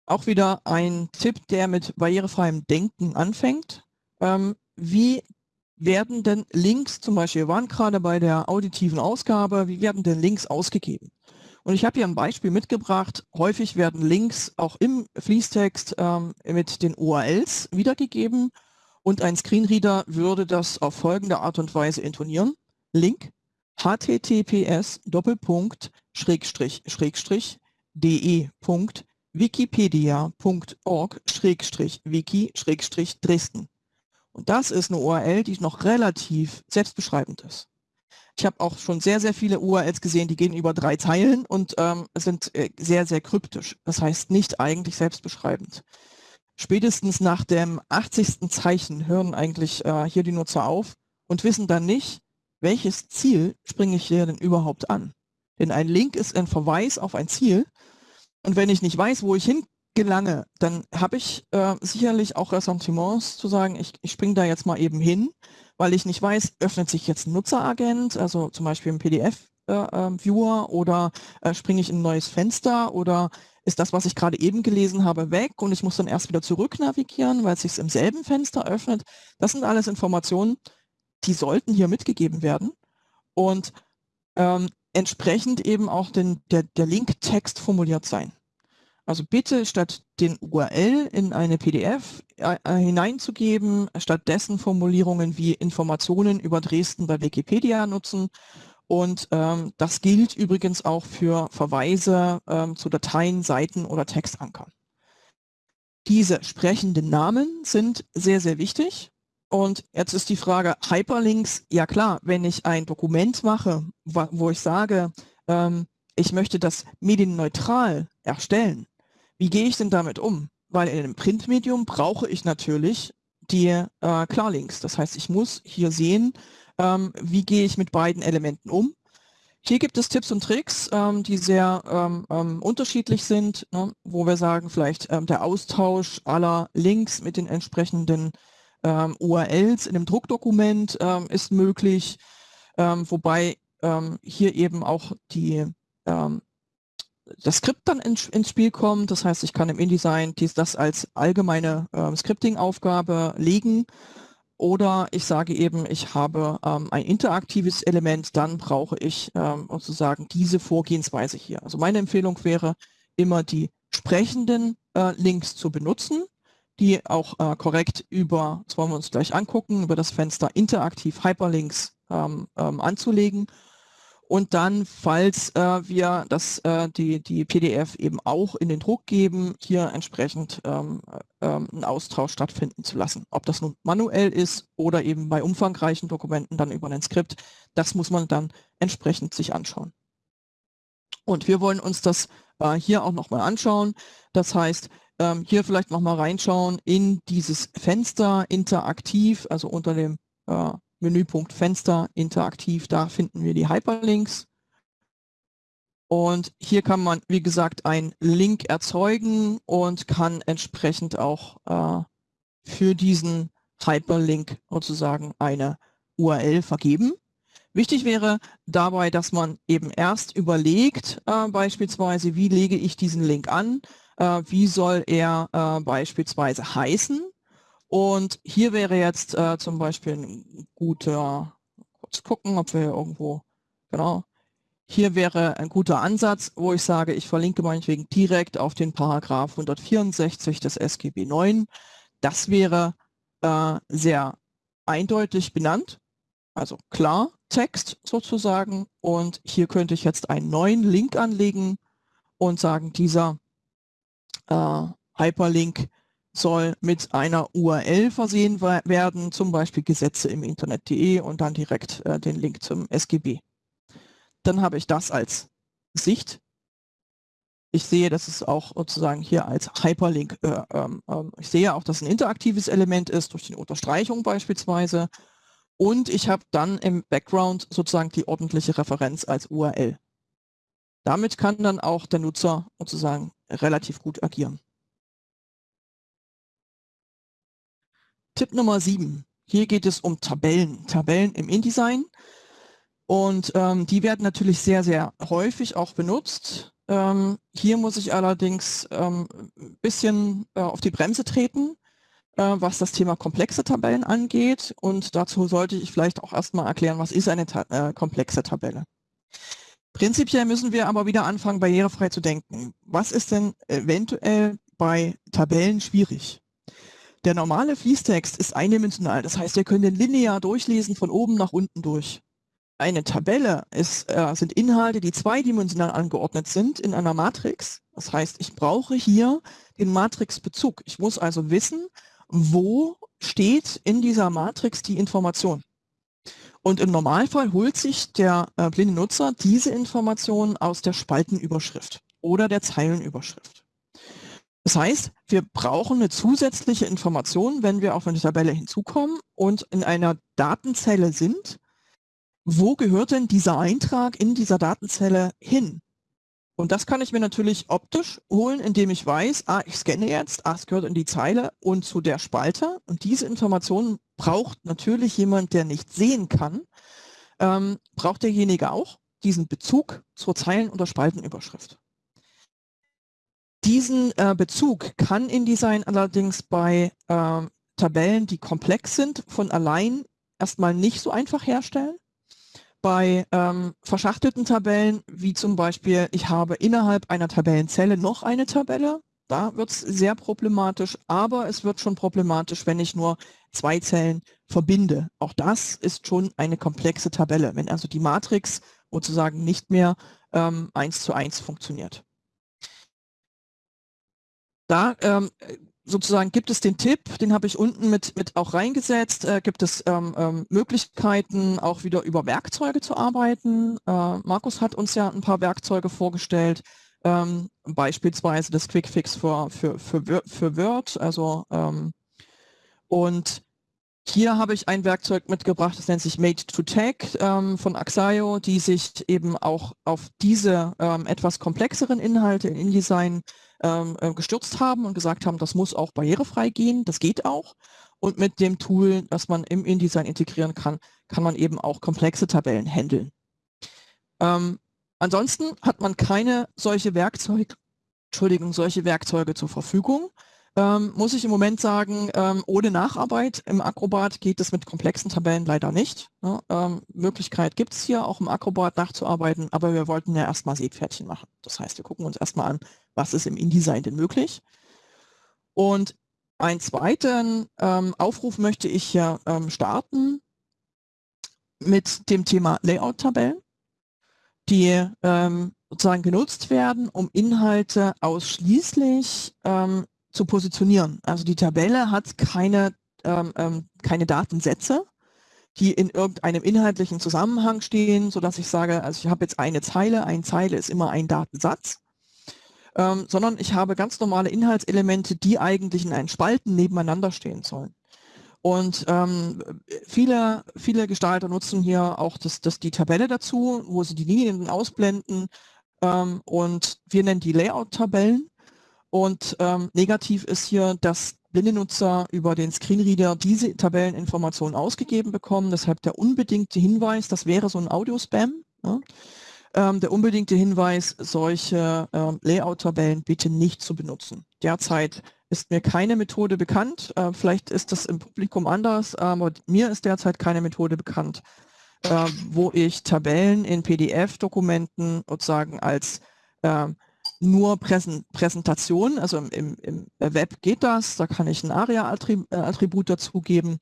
[SPEAKER 2] Auch wieder ein Tipp, der mit barrierefreiem Denken anfängt. Ähm, wie werden denn Links, zum Beispiel, wir waren gerade bei der auditiven Ausgabe, wie werden denn Links ausgegeben? Und ich habe hier ein Beispiel mitgebracht. Häufig werden Links auch im Fließtext ähm, mit den URLs wiedergegeben und ein Screenreader würde das auf folgende Art und Weise intonieren. Link https doppelpunkt schrägstrich schrägstrich de.wikipedia.org schrägstrich wiki schrägstrich Dresden. Und das ist eine URL, die noch relativ selbstbeschreibend ist. Ich habe auch schon sehr, sehr viele URLs gesehen, die gehen über drei Zeilen und ähm, sind äh, sehr, sehr kryptisch. Das heißt nicht eigentlich selbstbeschreibend. Spätestens nach dem 80. Zeichen hören eigentlich äh, hier die Nutzer auf und wissen dann nicht, welches Ziel springe ich hier denn überhaupt an. Denn ein Link ist ein Verweis auf ein Ziel. Und wenn ich nicht weiß, wo ich hingelange, dann habe ich äh, sicherlich auch Ressentiments zu sagen, ich, ich springe da jetzt mal eben hin, weil ich nicht weiß, öffnet sich jetzt ein Nutzeragent, also zum Beispiel ein PDF-Viewer äh, ähm, oder äh, springe ich in ein neues Fenster oder ist das, was ich gerade eben gelesen habe, weg und ich muss dann erst wieder zurück navigieren, weil es sich im selben Fenster öffnet. Das sind alles Informationen, die sollten hier mitgegeben werden und ähm, entsprechend eben auch den, der, der Linktext formuliert sein. Also bitte statt den URL in eine PDF äh, äh, hineinzugeben, stattdessen Formulierungen wie Informationen über Dresden bei Wikipedia nutzen. Und ähm, das gilt übrigens auch für Verweise ähm, zu Dateien, Seiten oder Textankern. Diese sprechenden Namen sind sehr, sehr wichtig. Und jetzt ist die Frage, Hyperlinks, ja klar, wenn ich ein Dokument mache, wo ich sage, ähm, ich möchte das medienneutral erstellen, wie gehe ich denn damit um? Weil in einem Printmedium brauche ich natürlich die äh, Klarlinks. Das heißt, ich muss hier sehen, ähm, wie gehe ich mit beiden Elementen um. Hier gibt es Tipps und Tricks, ähm, die sehr ähm, ähm unterschiedlich sind, ne, wo wir sagen, vielleicht ähm, der Austausch aller Links mit den entsprechenden ähm, URLs in einem Druckdokument ist möglich, wobei hier eben auch die, das Skript dann in, ins Spiel kommt. Das heißt, ich kann im InDesign dies, das als allgemeine ähm, Scripting-Aufgabe legen oder ich sage eben, ich habe ähm, ein interaktives Element, dann brauche ich ähm, sozusagen diese Vorgehensweise hier. Also meine Empfehlung wäre, immer die sprechenden äh, Links zu benutzen die auch äh, korrekt über, das wollen wir uns gleich angucken, über das Fenster interaktiv Hyperlinks ähm, ähm, anzulegen. Und dann, falls äh, wir das, äh, die, die PDF eben auch in den Druck geben, hier entsprechend ähm, ähm, einen Austausch stattfinden zu lassen. Ob das nun manuell ist oder eben bei umfangreichen Dokumenten dann über ein Skript, das muss man dann entsprechend sich anschauen. Und wir wollen uns das äh, hier auch nochmal anschauen. Das heißt, ähm, hier vielleicht noch mal reinschauen in dieses Fenster interaktiv, also unter dem äh, Menüpunkt Fenster interaktiv, da finden wir die Hyperlinks. Und hier kann man, wie gesagt, einen Link erzeugen und kann entsprechend auch äh, für diesen Hyperlink sozusagen eine URL vergeben. Wichtig wäre dabei, dass man eben erst überlegt, äh, beispielsweise, wie lege ich diesen Link an, äh, wie soll er äh, beispielsweise heißen. Und hier wäre jetzt äh, zum Beispiel ein guter, kurz gucken, ob wir irgendwo, genau, hier wäre ein guter Ansatz, wo ich sage, ich verlinke meinetwegen direkt auf den Paragraph 164 des SGB 9. Das wäre äh, sehr eindeutig benannt, also klar Text sozusagen. Und hier könnte ich jetzt einen neuen Link anlegen und sagen, dieser äh, Hyperlink soll mit einer URL versehen werden, zum Beispiel Gesetze im Internet.de und dann direkt äh, den Link zum SGB. Dann habe ich das als Sicht. Ich sehe, dass es auch sozusagen hier als Hyperlink, äh, ähm, ähm, ich sehe auch, dass ein interaktives Element ist, durch die Unterstreichung beispielsweise. Und ich habe dann im Background sozusagen die ordentliche Referenz als URL. Damit kann dann auch der Nutzer sozusagen relativ gut agieren. Tipp Nummer 7. Hier geht es um Tabellen. Tabellen im InDesign. Und ähm, die werden natürlich sehr, sehr häufig auch benutzt. Ähm, hier muss ich allerdings ähm, ein bisschen äh, auf die Bremse treten, äh, was das Thema komplexe Tabellen angeht. Und dazu sollte ich vielleicht auch erstmal erklären, was ist eine Ta äh, komplexe Tabelle. Prinzipiell müssen wir aber wieder anfangen, barrierefrei zu denken. Was ist denn eventuell bei Tabellen schwierig? Der normale Fließtext ist eindimensional, das heißt, wir können den linear durchlesen von oben nach unten durch. Eine Tabelle ist, äh, sind Inhalte, die zweidimensional angeordnet sind in einer Matrix. Das heißt, ich brauche hier den Matrixbezug. Ich muss also wissen, wo steht in dieser Matrix die Information. Und im Normalfall holt sich der äh, blinde Nutzer diese Information aus der Spaltenüberschrift oder der Zeilenüberschrift. Das heißt, wir brauchen eine zusätzliche Information, wenn wir auf eine Tabelle hinzukommen und in einer Datenzelle sind. Wo gehört denn dieser Eintrag in dieser Datenzelle hin? Und das kann ich mir natürlich optisch holen, indem ich weiß, ah, ich scanne jetzt, ah, es gehört in die Zeile und zu der Spalte. Und diese Information braucht natürlich jemand, der nicht sehen kann, ähm, braucht derjenige auch diesen Bezug zur Zeilen- oder Spaltenüberschrift. Diesen äh, Bezug kann InDesign allerdings bei äh, Tabellen, die komplex sind, von allein erstmal nicht so einfach herstellen. Bei ähm, verschachtelten Tabellen, wie zum Beispiel, ich habe innerhalb einer Tabellenzelle noch eine Tabelle, da wird es sehr problematisch, aber es wird schon problematisch, wenn ich nur zwei Zellen verbinde. Auch das ist schon eine komplexe Tabelle, wenn also die Matrix sozusagen nicht mehr ähm, eins zu eins funktioniert. Da ähm, sozusagen gibt es den Tipp, den habe ich unten mit, mit auch reingesetzt, äh, gibt es ähm, ähm, Möglichkeiten, auch wieder über Werkzeuge zu arbeiten. Äh, Markus hat uns ja ein paar Werkzeuge vorgestellt, ähm, beispielsweise das Quickfix für, für, für, für Word. Also, ähm, und hier habe ich ein Werkzeug mitgebracht, das nennt sich Made to Tag ähm, von Axio, die sich eben auch auf diese ähm, etwas komplexeren Inhalte in InDesign ähm, äh, gestürzt haben und gesagt haben, das muss auch barrierefrei gehen, das geht auch. Und mit dem Tool, das man im InDesign integrieren kann, kann man eben auch komplexe Tabellen handeln. Ähm, ansonsten hat man keine solche Werkzeuge, Entschuldigung, solche Werkzeuge zur Verfügung. Ähm, muss ich im Moment sagen, ähm, ohne Nacharbeit im Acrobat geht es mit komplexen Tabellen leider nicht. Ne? Ähm, Möglichkeit gibt es hier auch im Acrobat nachzuarbeiten, aber wir wollten ja erstmal Seepferdchen machen. Das heißt, wir gucken uns erstmal an, was ist im InDesign denn möglich. Und einen zweiten ähm, Aufruf möchte ich hier ähm, starten mit dem Thema Layout-Tabellen, die ähm, sozusagen genutzt werden, um Inhalte ausschließlich ähm, zu positionieren. Also die Tabelle hat keine, ähm, ähm, keine Datensätze, die in irgendeinem inhaltlichen Zusammenhang stehen, sodass ich sage, also ich habe jetzt eine Zeile, eine Zeile ist immer ein Datensatz, ähm, sondern ich habe ganz normale Inhaltselemente, die eigentlich in einen Spalten nebeneinander stehen sollen. Und ähm, viele, viele Gestalter nutzen hier auch das, das, die Tabelle dazu, wo sie die Linien ausblenden. Ähm, und wir nennen die Layout-Tabellen. Und ähm, negativ ist hier, dass blinde Nutzer über den Screenreader diese Tabelleninformationen ausgegeben bekommen. Deshalb der unbedingte Hinweis, das wäre so ein Audio-Spam. Ja? Ähm, der unbedingte Hinweis, solche ähm, Layout-Tabellen bitte nicht zu benutzen. Derzeit ist mir keine Methode bekannt. Äh, vielleicht ist das im Publikum anders, aber mir ist derzeit keine Methode bekannt, äh, wo ich Tabellen in PDF-Dokumenten sozusagen als äh, nur Präsentation, also im, im, Web geht das, da kann ich ein ARIA-Attribut äh, dazugeben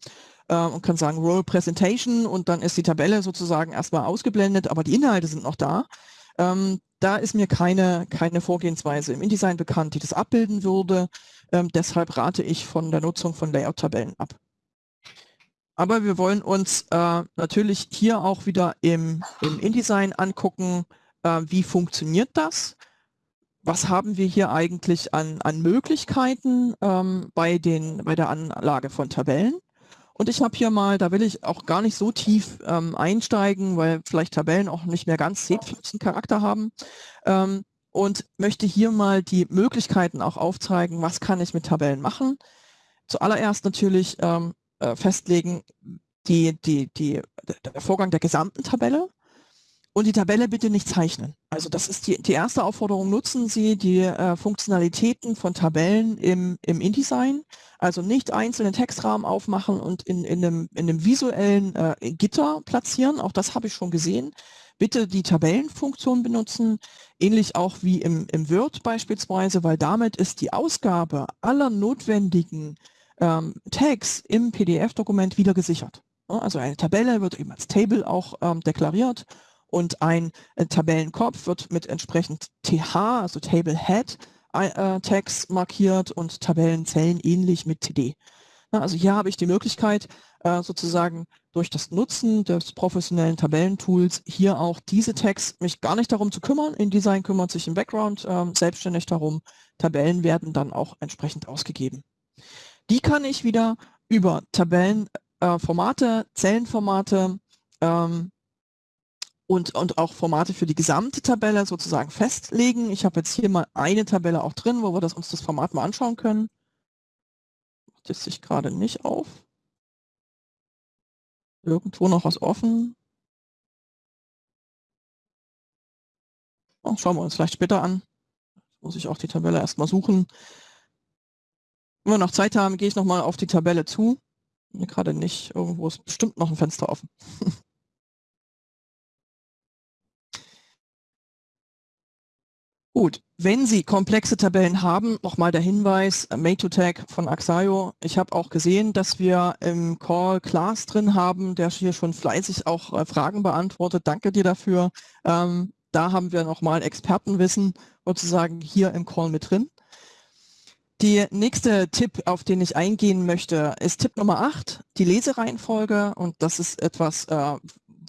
[SPEAKER 2] äh, und kann sagen Role Presentation und dann ist die Tabelle sozusagen erstmal ausgeblendet, aber die Inhalte sind noch da. Ähm, da ist mir keine, keine Vorgehensweise im InDesign bekannt, die das abbilden würde. Ähm, deshalb rate ich von der Nutzung von Layout-Tabellen ab. Aber wir wollen uns äh, natürlich hier auch wieder im, im InDesign angucken, äh, wie funktioniert das was haben wir hier eigentlich an, an Möglichkeiten ähm, bei, den, bei der Anlage von Tabellen. Und ich habe hier mal, da will ich auch gar nicht so tief ähm, einsteigen, weil vielleicht Tabellen auch nicht mehr ganz Charakter haben. Ähm, und möchte hier mal die Möglichkeiten auch aufzeigen, was kann ich mit Tabellen machen. Zuallererst natürlich ähm, äh, festlegen, die, die, die, der Vorgang der gesamten Tabelle und die Tabelle bitte nicht zeichnen. Also das ist die, die erste Aufforderung, nutzen Sie die äh, Funktionalitäten von Tabellen im, im InDesign, also nicht einzelne Textrahmen aufmachen und in, in, einem, in einem visuellen äh, Gitter platzieren, auch das habe ich schon gesehen. Bitte die Tabellenfunktion benutzen, ähnlich auch wie im, im Word beispielsweise, weil damit ist die Ausgabe aller notwendigen ähm, Tags im PDF-Dokument wieder gesichert. Also eine Tabelle wird eben als Table auch ähm, deklariert und ein äh, Tabellenkopf wird mit entsprechend TH, also Table Head, äh, Tags markiert und Tabellenzellen ähnlich mit TD. Na, also hier habe ich die Möglichkeit, äh, sozusagen durch das Nutzen des professionellen Tabellentools hier auch diese Tags mich gar nicht darum zu kümmern. InDesign kümmert sich im Background äh, selbstständig darum. Tabellen werden dann auch entsprechend ausgegeben. Die kann ich wieder über Tabellenformate, äh, Zellenformate ähm, und, und auch Formate für die gesamte Tabelle sozusagen festlegen. Ich habe jetzt hier mal eine Tabelle auch drin, wo wir das, uns das Format mal anschauen können. Das sich gerade nicht auf. Irgendwo noch was offen. Oh, schauen wir uns vielleicht später an. Muss ich auch die Tabelle erstmal suchen. Wenn wir noch Zeit haben, gehe ich nochmal auf die Tabelle zu. Gerade nicht, irgendwo ist bestimmt noch ein Fenster offen. Gut, wenn Sie komplexe Tabellen haben, nochmal der Hinweis, äh, Made-to-Tag von Axayo. Ich habe auch gesehen, dass wir im Call Class drin haben, der hier schon fleißig auch äh, Fragen beantwortet. Danke dir dafür. Ähm, da haben wir nochmal Expertenwissen sozusagen hier im Call mit drin. Die nächste Tipp, auf den ich eingehen möchte, ist Tipp Nummer 8, die Lesereihenfolge. Und das ist etwas, äh,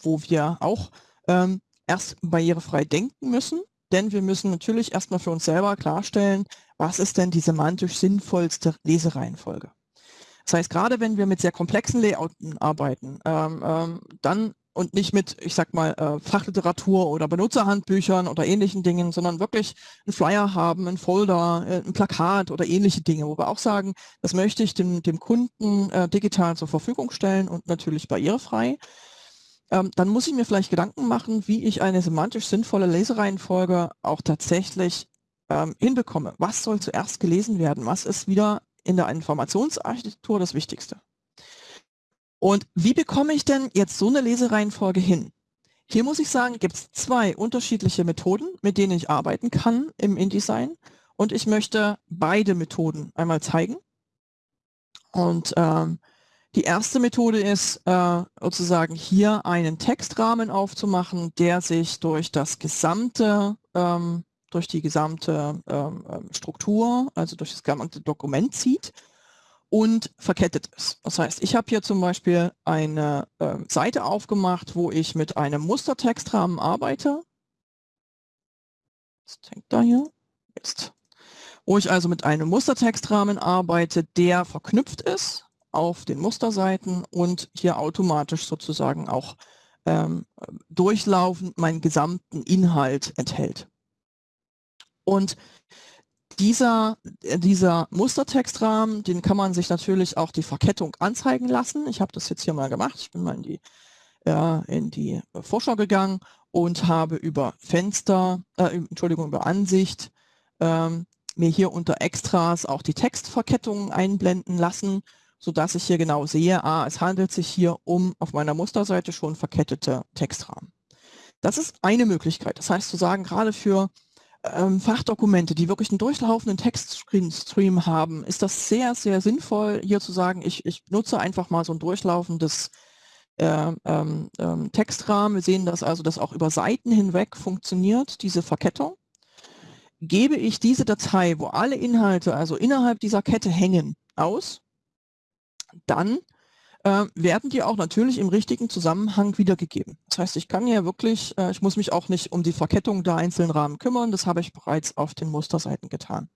[SPEAKER 2] wo wir auch ähm, erst barrierefrei denken müssen denn wir müssen natürlich erstmal für uns selber klarstellen, was ist denn die semantisch sinnvollste Lesereihenfolge. Das heißt, gerade wenn wir mit sehr komplexen Layouten arbeiten, ähm, ähm, dann und nicht mit, ich sag mal, äh, Fachliteratur oder Benutzerhandbüchern oder ähnlichen Dingen, sondern wirklich einen Flyer haben, einen Folder, äh, ein Plakat oder ähnliche Dinge, wo wir auch sagen, das möchte ich dem, dem Kunden äh, digital zur Verfügung stellen und natürlich barrierefrei ähm, dann muss ich mir vielleicht Gedanken machen, wie ich eine semantisch sinnvolle Lesereihenfolge auch tatsächlich ähm, hinbekomme. Was soll zuerst gelesen werden? Was ist wieder in der Informationsarchitektur das Wichtigste? Und wie bekomme ich denn jetzt so eine Lesereihenfolge hin? Hier muss ich sagen, gibt es zwei unterschiedliche Methoden, mit denen ich arbeiten kann im InDesign. Und ich möchte beide Methoden einmal zeigen. Und ähm, die erste Methode ist äh, sozusagen hier einen Textrahmen aufzumachen, der sich durch das gesamte, ähm, durch die gesamte ähm, ähm, Struktur, also durch das gesamte Dokument zieht und verkettet ist. Das heißt, ich habe hier zum Beispiel eine äh, Seite aufgemacht, wo ich mit einem Mustertextrahmen arbeite. Was hängt da hier? Jetzt. Wo ich also mit einem Mustertextrahmen arbeite, der verknüpft ist auf den Musterseiten und hier automatisch sozusagen auch ähm, durchlaufend meinen gesamten Inhalt enthält. Und dieser, äh, dieser Mustertextrahmen, den kann man sich natürlich auch die Verkettung anzeigen lassen. Ich habe das jetzt hier mal gemacht. Ich bin mal in die, äh, in die Vorschau gegangen und habe über Fenster, äh, Entschuldigung, über Ansicht ähm, mir hier unter Extras auch die Textverkettungen einblenden lassen sodass ich hier genau sehe, ah, es handelt sich hier um auf meiner Musterseite schon verkettete Textrahmen. Das ist eine Möglichkeit. Das heißt zu sagen, gerade für ähm, Fachdokumente, die wirklich einen durchlaufenden Textstream haben, ist das sehr, sehr sinnvoll, hier zu sagen, ich, ich nutze einfach mal so ein durchlaufendes äh, ähm, ähm, Textrahmen. Wir sehen das also, dass auch über Seiten hinweg funktioniert, diese Verkettung. Gebe ich diese Datei, wo alle Inhalte also innerhalb dieser Kette hängen, aus, dann äh, werden die auch natürlich im richtigen Zusammenhang wiedergegeben. Das heißt, ich kann ja wirklich, äh, ich muss mich auch nicht um die Verkettung der einzelnen Rahmen kümmern, das habe ich bereits auf den Musterseiten getan.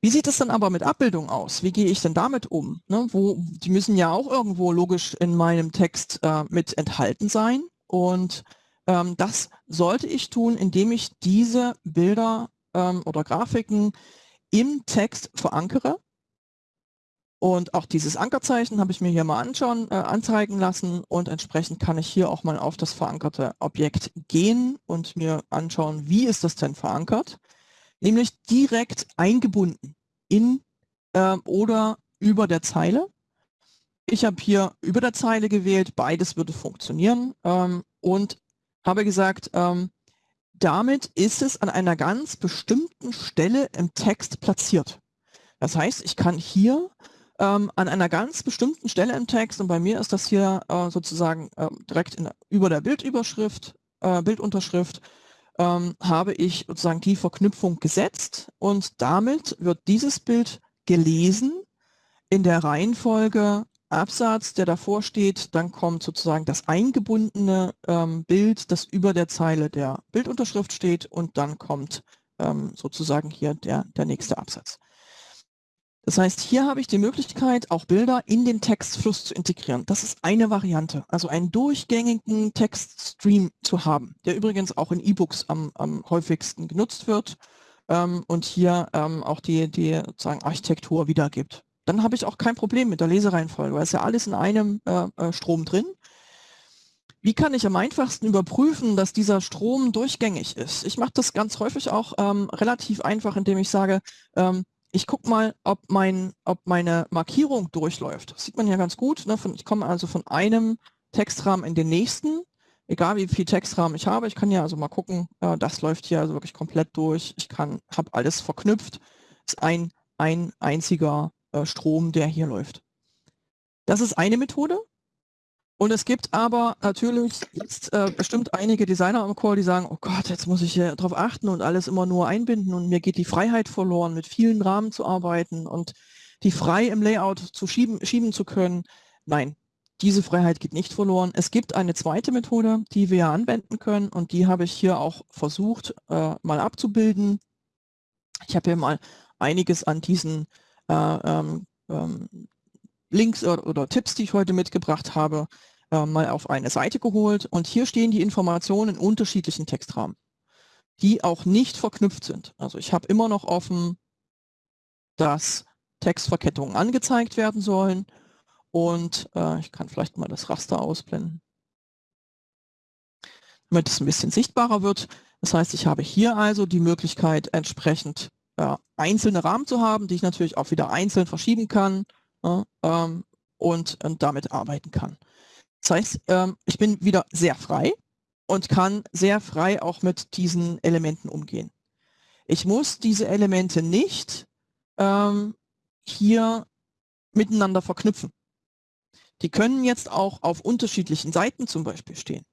[SPEAKER 2] Wie sieht es dann aber mit Abbildung aus? Wie gehe ich denn damit um? Ne, wo, die müssen ja auch irgendwo logisch in meinem Text äh, mit enthalten sein. Und ähm, das sollte ich tun, indem ich diese Bilder ähm, oder Grafiken im Text verankere. Und auch dieses Ankerzeichen habe ich mir hier mal anschauen, äh, anzeigen lassen und entsprechend kann ich hier auch mal auf das verankerte Objekt gehen und mir anschauen, wie ist das denn verankert nämlich direkt eingebunden in äh, oder über der Zeile. Ich habe hier über der Zeile gewählt, beides würde funktionieren ähm, und habe gesagt, ähm, damit ist es an einer ganz bestimmten Stelle im Text platziert. Das heißt, ich kann hier ähm, an einer ganz bestimmten Stelle im Text, und bei mir ist das hier äh, sozusagen äh, direkt in, über der Bildüberschrift, äh, Bildunterschrift, ähm, habe ich sozusagen die Verknüpfung gesetzt. Und damit wird dieses Bild gelesen in der Reihenfolge Absatz, der davor steht, dann kommt sozusagen das eingebundene ähm, Bild, das über der Zeile der Bildunterschrift steht. Und dann kommt ähm, sozusagen hier der, der nächste Absatz. Das heißt, hier habe ich die Möglichkeit, auch Bilder in den Textfluss zu integrieren. Das ist eine Variante, also einen durchgängigen Textstream zu haben, der übrigens auch in E-Books am, am, häufigsten genutzt wird ähm, und hier ähm, auch die, die sozusagen Architektur wiedergibt. Dann habe ich auch kein Problem mit der Lesereihenfolge, weil es ja alles in einem äh, äh, Strom drin. Wie kann ich am einfachsten überprüfen, dass dieser Strom durchgängig ist? Ich mache das ganz häufig auch ähm, relativ einfach, indem ich sage, ähm, ich gucke mal, ob, mein, ob meine Markierung durchläuft. Das sieht man ja ganz gut. Ne? Von, ich komme also von einem Textrahmen in den nächsten, egal wie viel Textrahmen ich habe. Ich kann ja also mal gucken, äh, das läuft hier also wirklich komplett durch. Ich kann, habe alles verknüpft. Ist ein, ein einziger äh, Strom, der hier läuft. Das ist eine Methode. Und es gibt aber natürlich jetzt äh, bestimmt einige Designer am Call, die sagen, oh Gott, jetzt muss ich hier drauf achten und alles immer nur einbinden und mir geht die Freiheit verloren, mit vielen Rahmen zu arbeiten und die frei im Layout zu schieben, schieben zu können. Nein, diese Freiheit geht nicht verloren. Es gibt eine zweite Methode, die wir anwenden können und die habe ich hier auch versucht äh, mal abzubilden. Ich habe hier mal einiges an diesen äh, ähm, ähm, Links oder, oder, Tipps, die ich heute mitgebracht habe, äh, mal auf eine Seite geholt. Und hier stehen die Informationen in unterschiedlichen Textrahmen, die auch nicht verknüpft sind. Also ich habe immer noch offen, dass Textverkettungen angezeigt werden sollen. Und äh, ich kann vielleicht mal das Raster ausblenden, damit es ein bisschen sichtbarer wird. Das heißt, ich habe hier also die Möglichkeit, entsprechend äh, einzelne Rahmen zu haben, die ich natürlich auch wieder einzeln verschieben kann ähm, und, und, damit arbeiten kann. Das heißt, ähm, ich bin wieder sehr frei und kann sehr frei auch mit diesen Elementen umgehen. Ich muss diese Elemente nicht ähm, hier miteinander verknüpfen. Die können jetzt auch auf unterschiedlichen Seiten zum Beispiel stehen.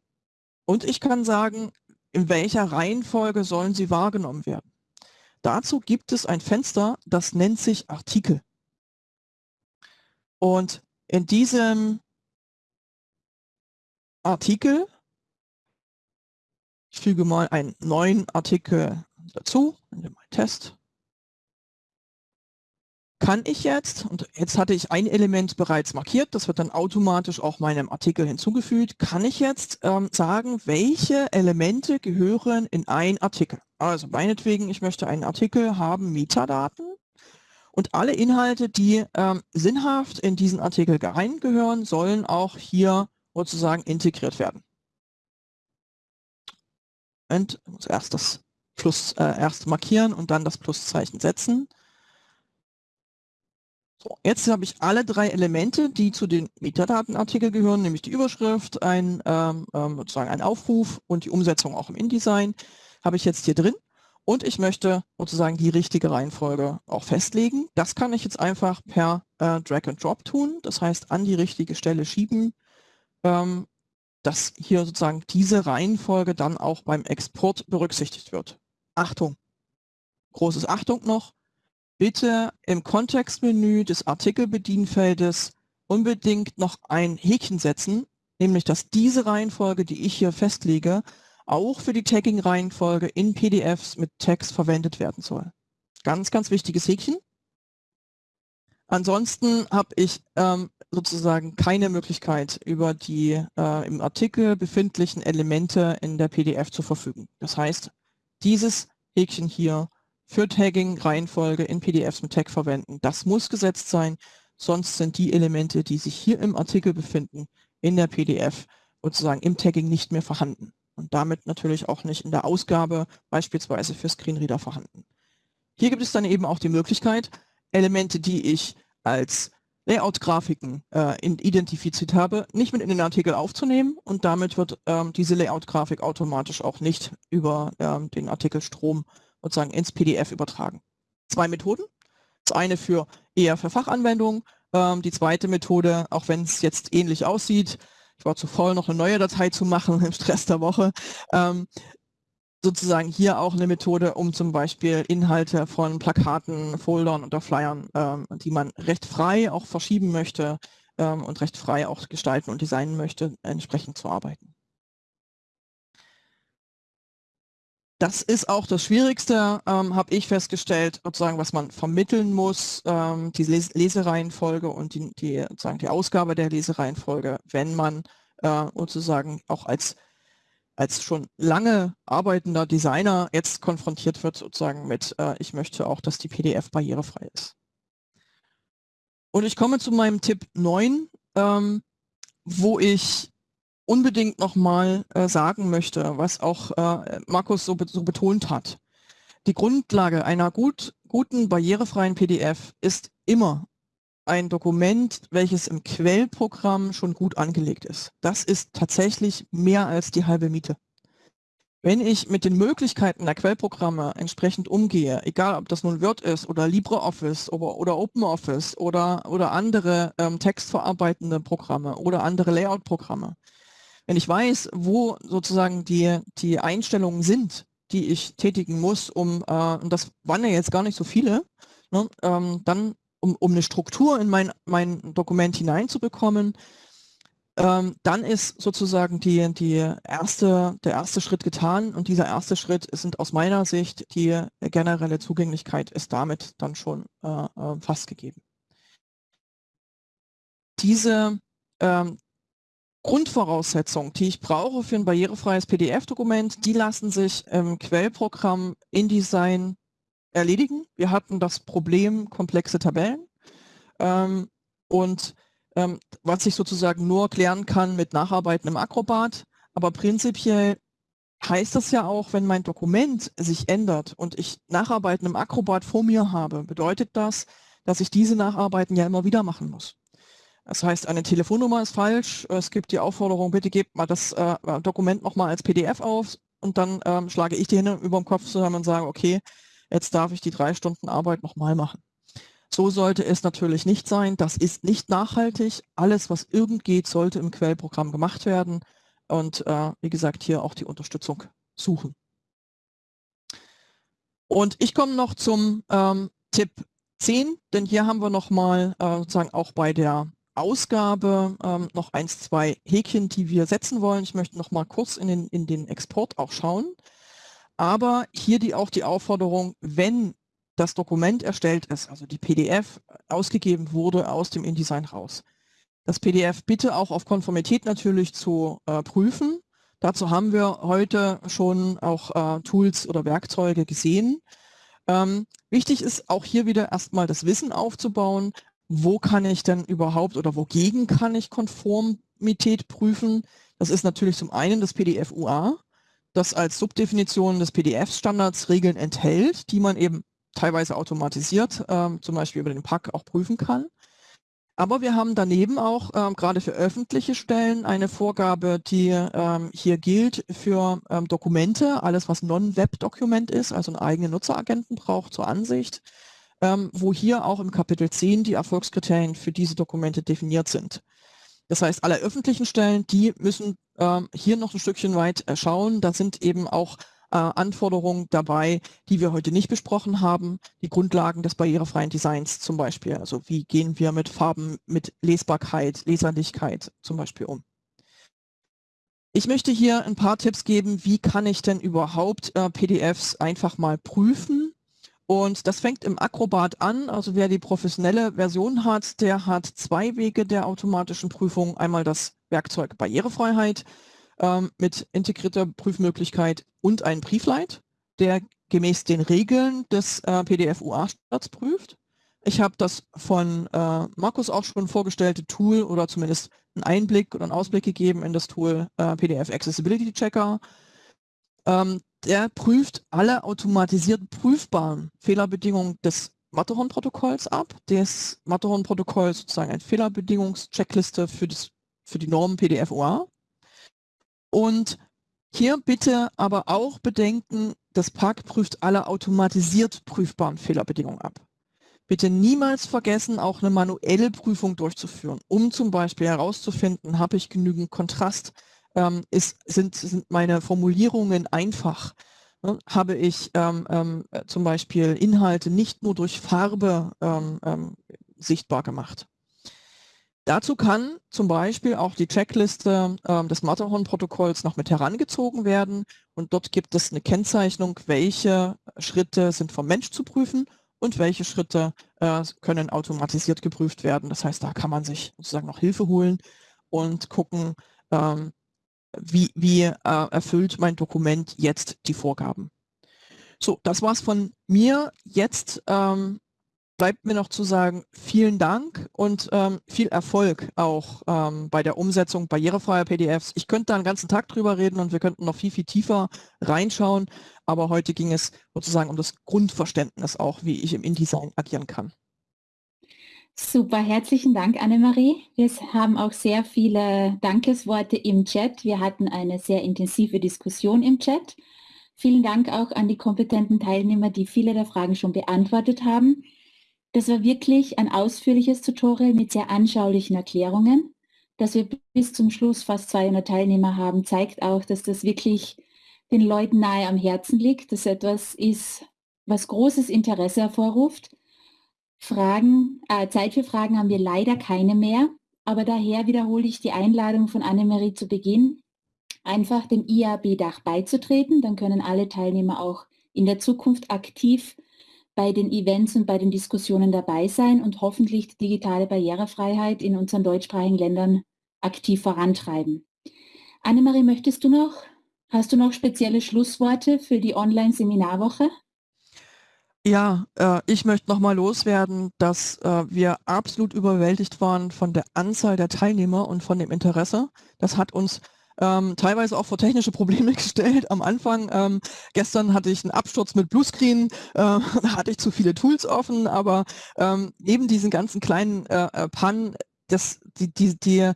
[SPEAKER 2] Und ich kann sagen, in welcher Reihenfolge sollen sie wahrgenommen werden. Dazu gibt es ein Fenster, das nennt sich Artikel. Und in diesem Artikel, ich füge mal einen neuen Artikel dazu, in Test, kann ich jetzt, und jetzt hatte ich ein Element bereits markiert, das wird dann automatisch auch meinem Artikel hinzugefügt, kann ich jetzt ähm, sagen, welche Elemente gehören in ein Artikel. Also meinetwegen, ich möchte einen Artikel haben, Metadaten, und alle Inhalte, die ähm, sinnhaft in diesen Artikel reingehören, sollen auch hier sozusagen integriert werden. Und ich muss erst das Plus äh, erst markieren und dann das Pluszeichen setzen. So, jetzt habe ich alle drei Elemente, die zu den Metadatenartikel gehören, nämlich die Überschrift, ein, ähm, ähm sozusagen ein Aufruf und die Umsetzung auch im InDesign, habe ich jetzt hier drin. Und ich möchte sozusagen die richtige Reihenfolge auch festlegen. Das kann ich jetzt einfach per äh, Drag and Drop tun. Das heißt, an die richtige Stelle schieben, ähm, dass hier sozusagen diese Reihenfolge dann auch beim Export berücksichtigt wird. Achtung, großes Achtung noch, bitte im Kontextmenü des Artikelbedienfeldes unbedingt noch ein Häkchen setzen, nämlich dass diese Reihenfolge, die ich hier festlege, auch für die Tagging-Reihenfolge in PDFs mit Text verwendet werden soll. Ganz, ganz wichtiges Häkchen. Ansonsten habe ich ähm, sozusagen keine Möglichkeit, über die äh, im Artikel befindlichen Elemente in der PDF zu verfügen. Das heißt, dieses Häkchen hier für Tagging, Reihenfolge in PDFs mit Tag verwenden, das muss gesetzt sein, sonst sind die Elemente, die sich hier im Artikel befinden, in der PDF sozusagen im Tagging nicht mehr vorhanden und damit natürlich auch nicht in der Ausgabe beispielsweise für Screenreader vorhanden. Hier gibt es dann eben auch die Möglichkeit, Elemente, die ich als Layout-Grafiken äh, identifiziert habe, nicht mit in den Artikel aufzunehmen und damit wird ähm, diese Layout-Grafik automatisch auch nicht über ähm, den Artikelstrom sozusagen ins PDF übertragen. Zwei Methoden. Das eine für eher für Fachanwendungen, ähm, die zweite Methode, auch wenn es jetzt ähnlich aussieht, ich war zu voll, noch eine neue Datei zu machen im Stress der Woche, ähm, sozusagen hier auch eine Methode, um zum Beispiel Inhalte von Plakaten, Foldern oder Flyern, ähm, die man recht frei auch verschieben möchte ähm, und recht frei auch gestalten und designen möchte, entsprechend zu arbeiten. Das ist auch das Schwierigste, ähm, habe ich festgestellt, sozusagen, was man vermitteln muss, ähm, die Les Lesereihenfolge und die, die, sozusagen die Ausgabe der Lesereihenfolge, wenn man äh, sozusagen auch als als schon lange arbeitender Designer jetzt konfrontiert wird sozusagen mit, äh, ich möchte auch, dass die PDF barrierefrei ist. Und ich komme zu meinem Tipp 9, ähm, wo ich unbedingt nochmal äh, sagen möchte, was auch äh, Markus so, be so, betont hat. Die Grundlage einer gut, guten barrierefreien PDF ist immer ein Dokument, welches im Quellprogramm schon gut angelegt ist. Das ist tatsächlich mehr als die halbe Miete. Wenn ich mit den Möglichkeiten der Quellprogramme entsprechend umgehe, egal ob das nun Word ist oder LibreOffice oder, oder OpenOffice oder, oder andere ähm, textverarbeitende Programme oder andere Layout-Programme, wenn ich weiß, wo sozusagen die, die Einstellungen sind, die ich tätigen muss, um, äh, und das waren ja jetzt gar nicht so viele, ne, ähm, dann um, um eine Struktur in mein, mein Dokument hineinzubekommen, ähm, dann ist sozusagen die, die erste, der erste Schritt getan und dieser erste Schritt sind aus meiner Sicht die generelle Zugänglichkeit ist damit dann schon äh, äh, fast gegeben. Diese ähm, Grundvoraussetzungen, die ich brauche für ein barrierefreies PDF-Dokument, die lassen sich im Quellprogramm InDesign erledigen. Wir hatten das Problem komplexe Tabellen ähm, und ähm, was ich sozusagen nur klären kann mit Nacharbeiten im Acrobat. Aber prinzipiell heißt das ja auch, wenn mein Dokument sich ändert und ich Nacharbeiten im Acrobat vor mir habe, bedeutet das, dass ich diese Nacharbeiten ja immer wieder machen muss. Das heißt, eine Telefonnummer ist falsch. Es gibt die Aufforderung, bitte gebt mal das äh, Dokument nochmal als PDF auf und dann ähm, schlage ich die Hände über dem Kopf zusammen und sage, okay, jetzt darf ich die drei Stunden Arbeit nochmal machen. So sollte es natürlich nicht sein. Das ist nicht nachhaltig. Alles, was irgend geht, sollte im Quellprogramm gemacht werden. Und äh, wie gesagt, hier auch die Unterstützung suchen. Und ich komme noch zum ähm, Tipp 10, denn hier haben wir nochmal äh, sozusagen auch bei der Ausgabe ähm, noch eins, zwei Häkchen, die wir setzen wollen. Ich möchte noch mal kurz in den, in den Export auch schauen. Aber hier die, auch die Aufforderung, wenn das Dokument erstellt ist, also die PDF ausgegeben wurde aus dem InDesign raus. Das PDF bitte auch auf Konformität natürlich zu äh, prüfen. Dazu haben wir heute schon auch äh, Tools oder Werkzeuge gesehen. Ähm, wichtig ist auch hier wieder erstmal das Wissen aufzubauen, wo kann ich denn überhaupt oder wogegen kann ich Konformität prüfen. Das ist natürlich zum einen das PDF UA, das als Subdefinition des PDF-Standards Regeln enthält, die man eben teilweise automatisiert, ähm, zum Beispiel über den Pack auch prüfen kann. Aber wir haben daneben auch ähm, gerade für öffentliche Stellen eine Vorgabe, die ähm, hier gilt für ähm, Dokumente, alles was Non-Web-Dokument ist, also einen eigenen Nutzeragenten braucht zur Ansicht, ähm, wo hier auch im Kapitel 10 die Erfolgskriterien für diese Dokumente definiert sind. Das heißt, alle öffentlichen Stellen, die müssen ähm, hier noch ein Stückchen weit äh, schauen. Da sind eben auch äh, Anforderungen dabei, die wir heute nicht besprochen haben. Die Grundlagen des barrierefreien Designs zum Beispiel. Also wie gehen wir mit Farben, mit Lesbarkeit, Leserlichkeit zum Beispiel um. Ich möchte hier ein paar Tipps geben, wie kann ich denn überhaupt äh, PDFs einfach mal prüfen Und das fängt im Acrobat an. Also wer die professionelle Version hat, der hat zwei Wege der automatischen Prüfung. Einmal das Werkzeug Barrierefreiheit ähm, mit integrierter Prüfmöglichkeit und ein Briefleit, der gemäß den Regeln des äh, PDF-UA-Standards prüft. Ich habe das von äh, Markus auch schon vorgestellte Tool oder zumindest einen Einblick oder einen Ausblick gegeben in das Tool äh, PDF Accessibility Checker. Ähm, der prüft alle automatisiert prüfbaren Fehlerbedingungen des Matterhorn-Protokolls ab. Das Matterhorn-Protokoll ist sozusagen eine Fehlerbedingungscheckliste für, für die Normen PDF-OA. Und hier bitte aber auch bedenken, das PAC prüft alle automatisiert prüfbaren Fehlerbedingungen ab. Bitte niemals vergessen, auch eine manuelle Prüfung durchzuführen, um zum Beispiel herauszufinden, habe ich genügend Kontrast, ähm, ist, sind, sind meine Formulierungen einfach, ne? habe ich ähm, ähm, zum Beispiel Inhalte nicht nur durch Farbe ähm, ähm, sichtbar gemacht. Dazu kann zum Beispiel auch die Checkliste äh, des Matterhorn-Protokolls noch mit herangezogen werden und dort gibt es eine Kennzeichnung, welche Schritte sind vom Mensch zu prüfen und welche Schritte äh, können automatisiert geprüft werden. Das heißt, da kann man sich sozusagen noch Hilfe holen und gucken, ähm, wie, wie äh, erfüllt mein Dokument jetzt die Vorgaben. So, das war's von mir. Jetzt ähm, bleibt mir noch zu sagen, vielen Dank und ähm, viel Erfolg auch ähm, bei der Umsetzung barrierefreier PDFs. Ich könnte da einen ganzen Tag drüber reden und wir könnten noch viel, viel tiefer reinschauen, aber heute ging es sozusagen um das Grundverständnis auch, wie ich im InDesign agieren kann.
[SPEAKER 1] Super, herzlichen Dank, Annemarie. Wir haben auch sehr viele Dankesworte im Chat. Wir hatten eine sehr intensive Diskussion im Chat. Vielen Dank auch an die kompetenten Teilnehmer, die viele der Fragen schon beantwortet haben. Das war wirklich ein ausführliches Tutorial mit sehr anschaulichen Erklärungen. Dass wir bis zum Schluss fast 200 Teilnehmer haben, zeigt auch, dass das wirklich den Leuten nahe am Herzen liegt, dass etwas ist, was großes Interesse hervorruft. Fragen, äh, Zeit für Fragen haben wir leider keine mehr, aber daher wiederhole ich die Einladung von Annemarie zu Beginn, einfach dem IAB-Dach beizutreten. Dann können alle Teilnehmer auch in der Zukunft aktiv bei den Events und bei den Diskussionen dabei sein und hoffentlich die digitale Barrierefreiheit in unseren deutschsprachigen Ländern aktiv vorantreiben. Annemarie, möchtest du noch, hast du noch spezielle Schlussworte für die Online-Seminarwoche?
[SPEAKER 2] Ja, äh, ich möchte nochmal loswerden, dass äh, wir absolut überwältigt waren von der Anzahl der Teilnehmer und von dem Interesse. Das hat uns ähm, teilweise auch vor technische Probleme gestellt am Anfang. Ähm, gestern hatte ich einen Absturz mit Bluescreen, äh, da hatte ich zu viele Tools offen, aber ähm, neben diesen ganzen kleinen äh, äh, Pannen, das, die, die, die,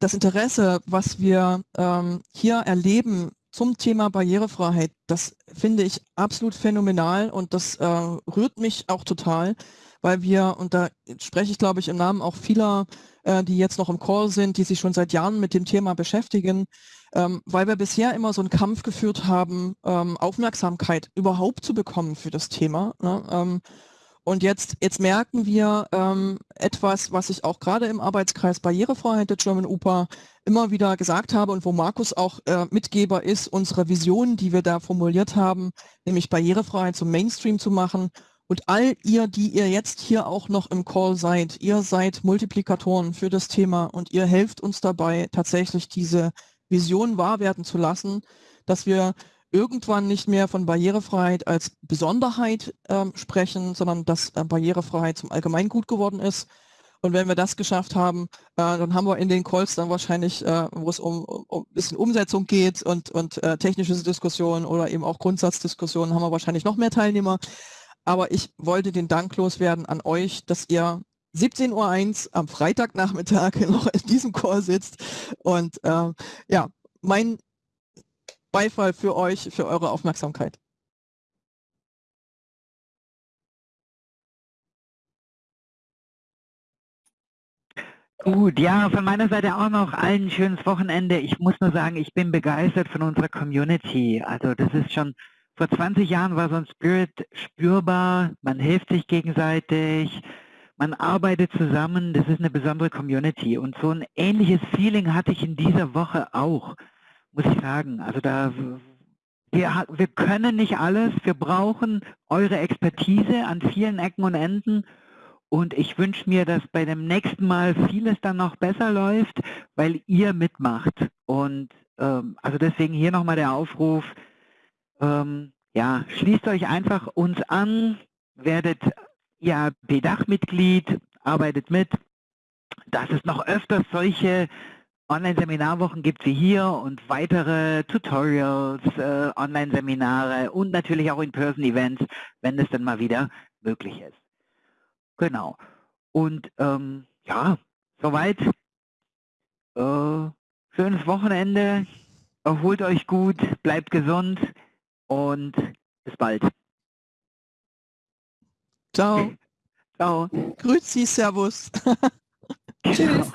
[SPEAKER 2] das Interesse, was wir ähm, hier erleben zum Thema Barrierefreiheit, das finde ich absolut phänomenal und das äh, rührt mich auch total, weil wir, und da spreche ich glaube ich im Namen auch vieler äh, die jetzt noch im Call sind, die sich schon seit Jahren mit dem Thema beschäftigen, ähm, weil wir bisher immer so einen Kampf geführt haben, ähm, Aufmerksamkeit überhaupt zu bekommen für das Thema. Ne? Ähm, und jetzt, jetzt merken wir ähm, etwas, was ich auch gerade im Arbeitskreis Barrierefreiheit der German UPA immer wieder gesagt habe und wo Markus auch äh, Mitgeber ist, unsere Vision, die wir da formuliert haben, nämlich Barrierefreiheit zum Mainstream zu machen und all ihr, die ihr jetzt hier auch noch im Call seid, ihr seid Multiplikatoren für das Thema und ihr helft uns dabei, tatsächlich diese Vision wahr werden zu lassen, dass wir irgendwann nicht mehr von Barrierefreiheit als Besonderheit äh, sprechen, sondern dass äh, Barrierefreiheit zum Allgemeingut geworden ist. Und wenn wir das geschafft haben, äh, dann haben wir in den Calls dann wahrscheinlich, äh, wo es um, um ein bisschen Umsetzung geht und, und äh, technische Diskussionen oder eben auch Grundsatzdiskussionen, haben wir wahrscheinlich noch mehr Teilnehmer. Aber ich wollte den Dank loswerden an euch, dass ihr 17.01 Uhr am Freitagnachmittag noch in diesem Chor sitzt. Und äh, ja, mein Beifall für euch, für eure Aufmerksamkeit.
[SPEAKER 3] Gut, ja, von meiner Seite auch noch allen schönes Wochenende. Ich muss nur sagen, ich bin begeistert von unserer Community. Also das ist schon vor 20 Jahren war so ein Spirit spürbar, man hilft sich gegenseitig, man arbeitet zusammen, das ist eine besondere Community. Und so ein ähnliches Feeling hatte ich in dieser Woche auch, muss ich sagen. Also da wir, wir können nicht alles, wir brauchen eure Expertise an vielen Ecken und Enden und ich wünsche mir, dass bei dem nächsten Mal vieles dann noch besser läuft, weil ihr mitmacht. Und ähm, also deswegen hier nochmal der Aufruf, ähm, ja, schließt euch einfach uns an, werdet ja BDAC-Mitglied, arbeitet mit, dass es noch öfters solche Online-Seminarwochen gibt wie hier und weitere Tutorials, äh, Online-Seminare und natürlich auch In-Person-Events, wenn es dann mal wieder möglich ist. Genau. Und ähm, ja, soweit. Äh, schönes Wochenende. Erholt euch gut, bleibt gesund und bis bald.
[SPEAKER 2] Ciao.
[SPEAKER 3] Ciao.
[SPEAKER 2] Grüezi, Servus.
[SPEAKER 1] Tschüss.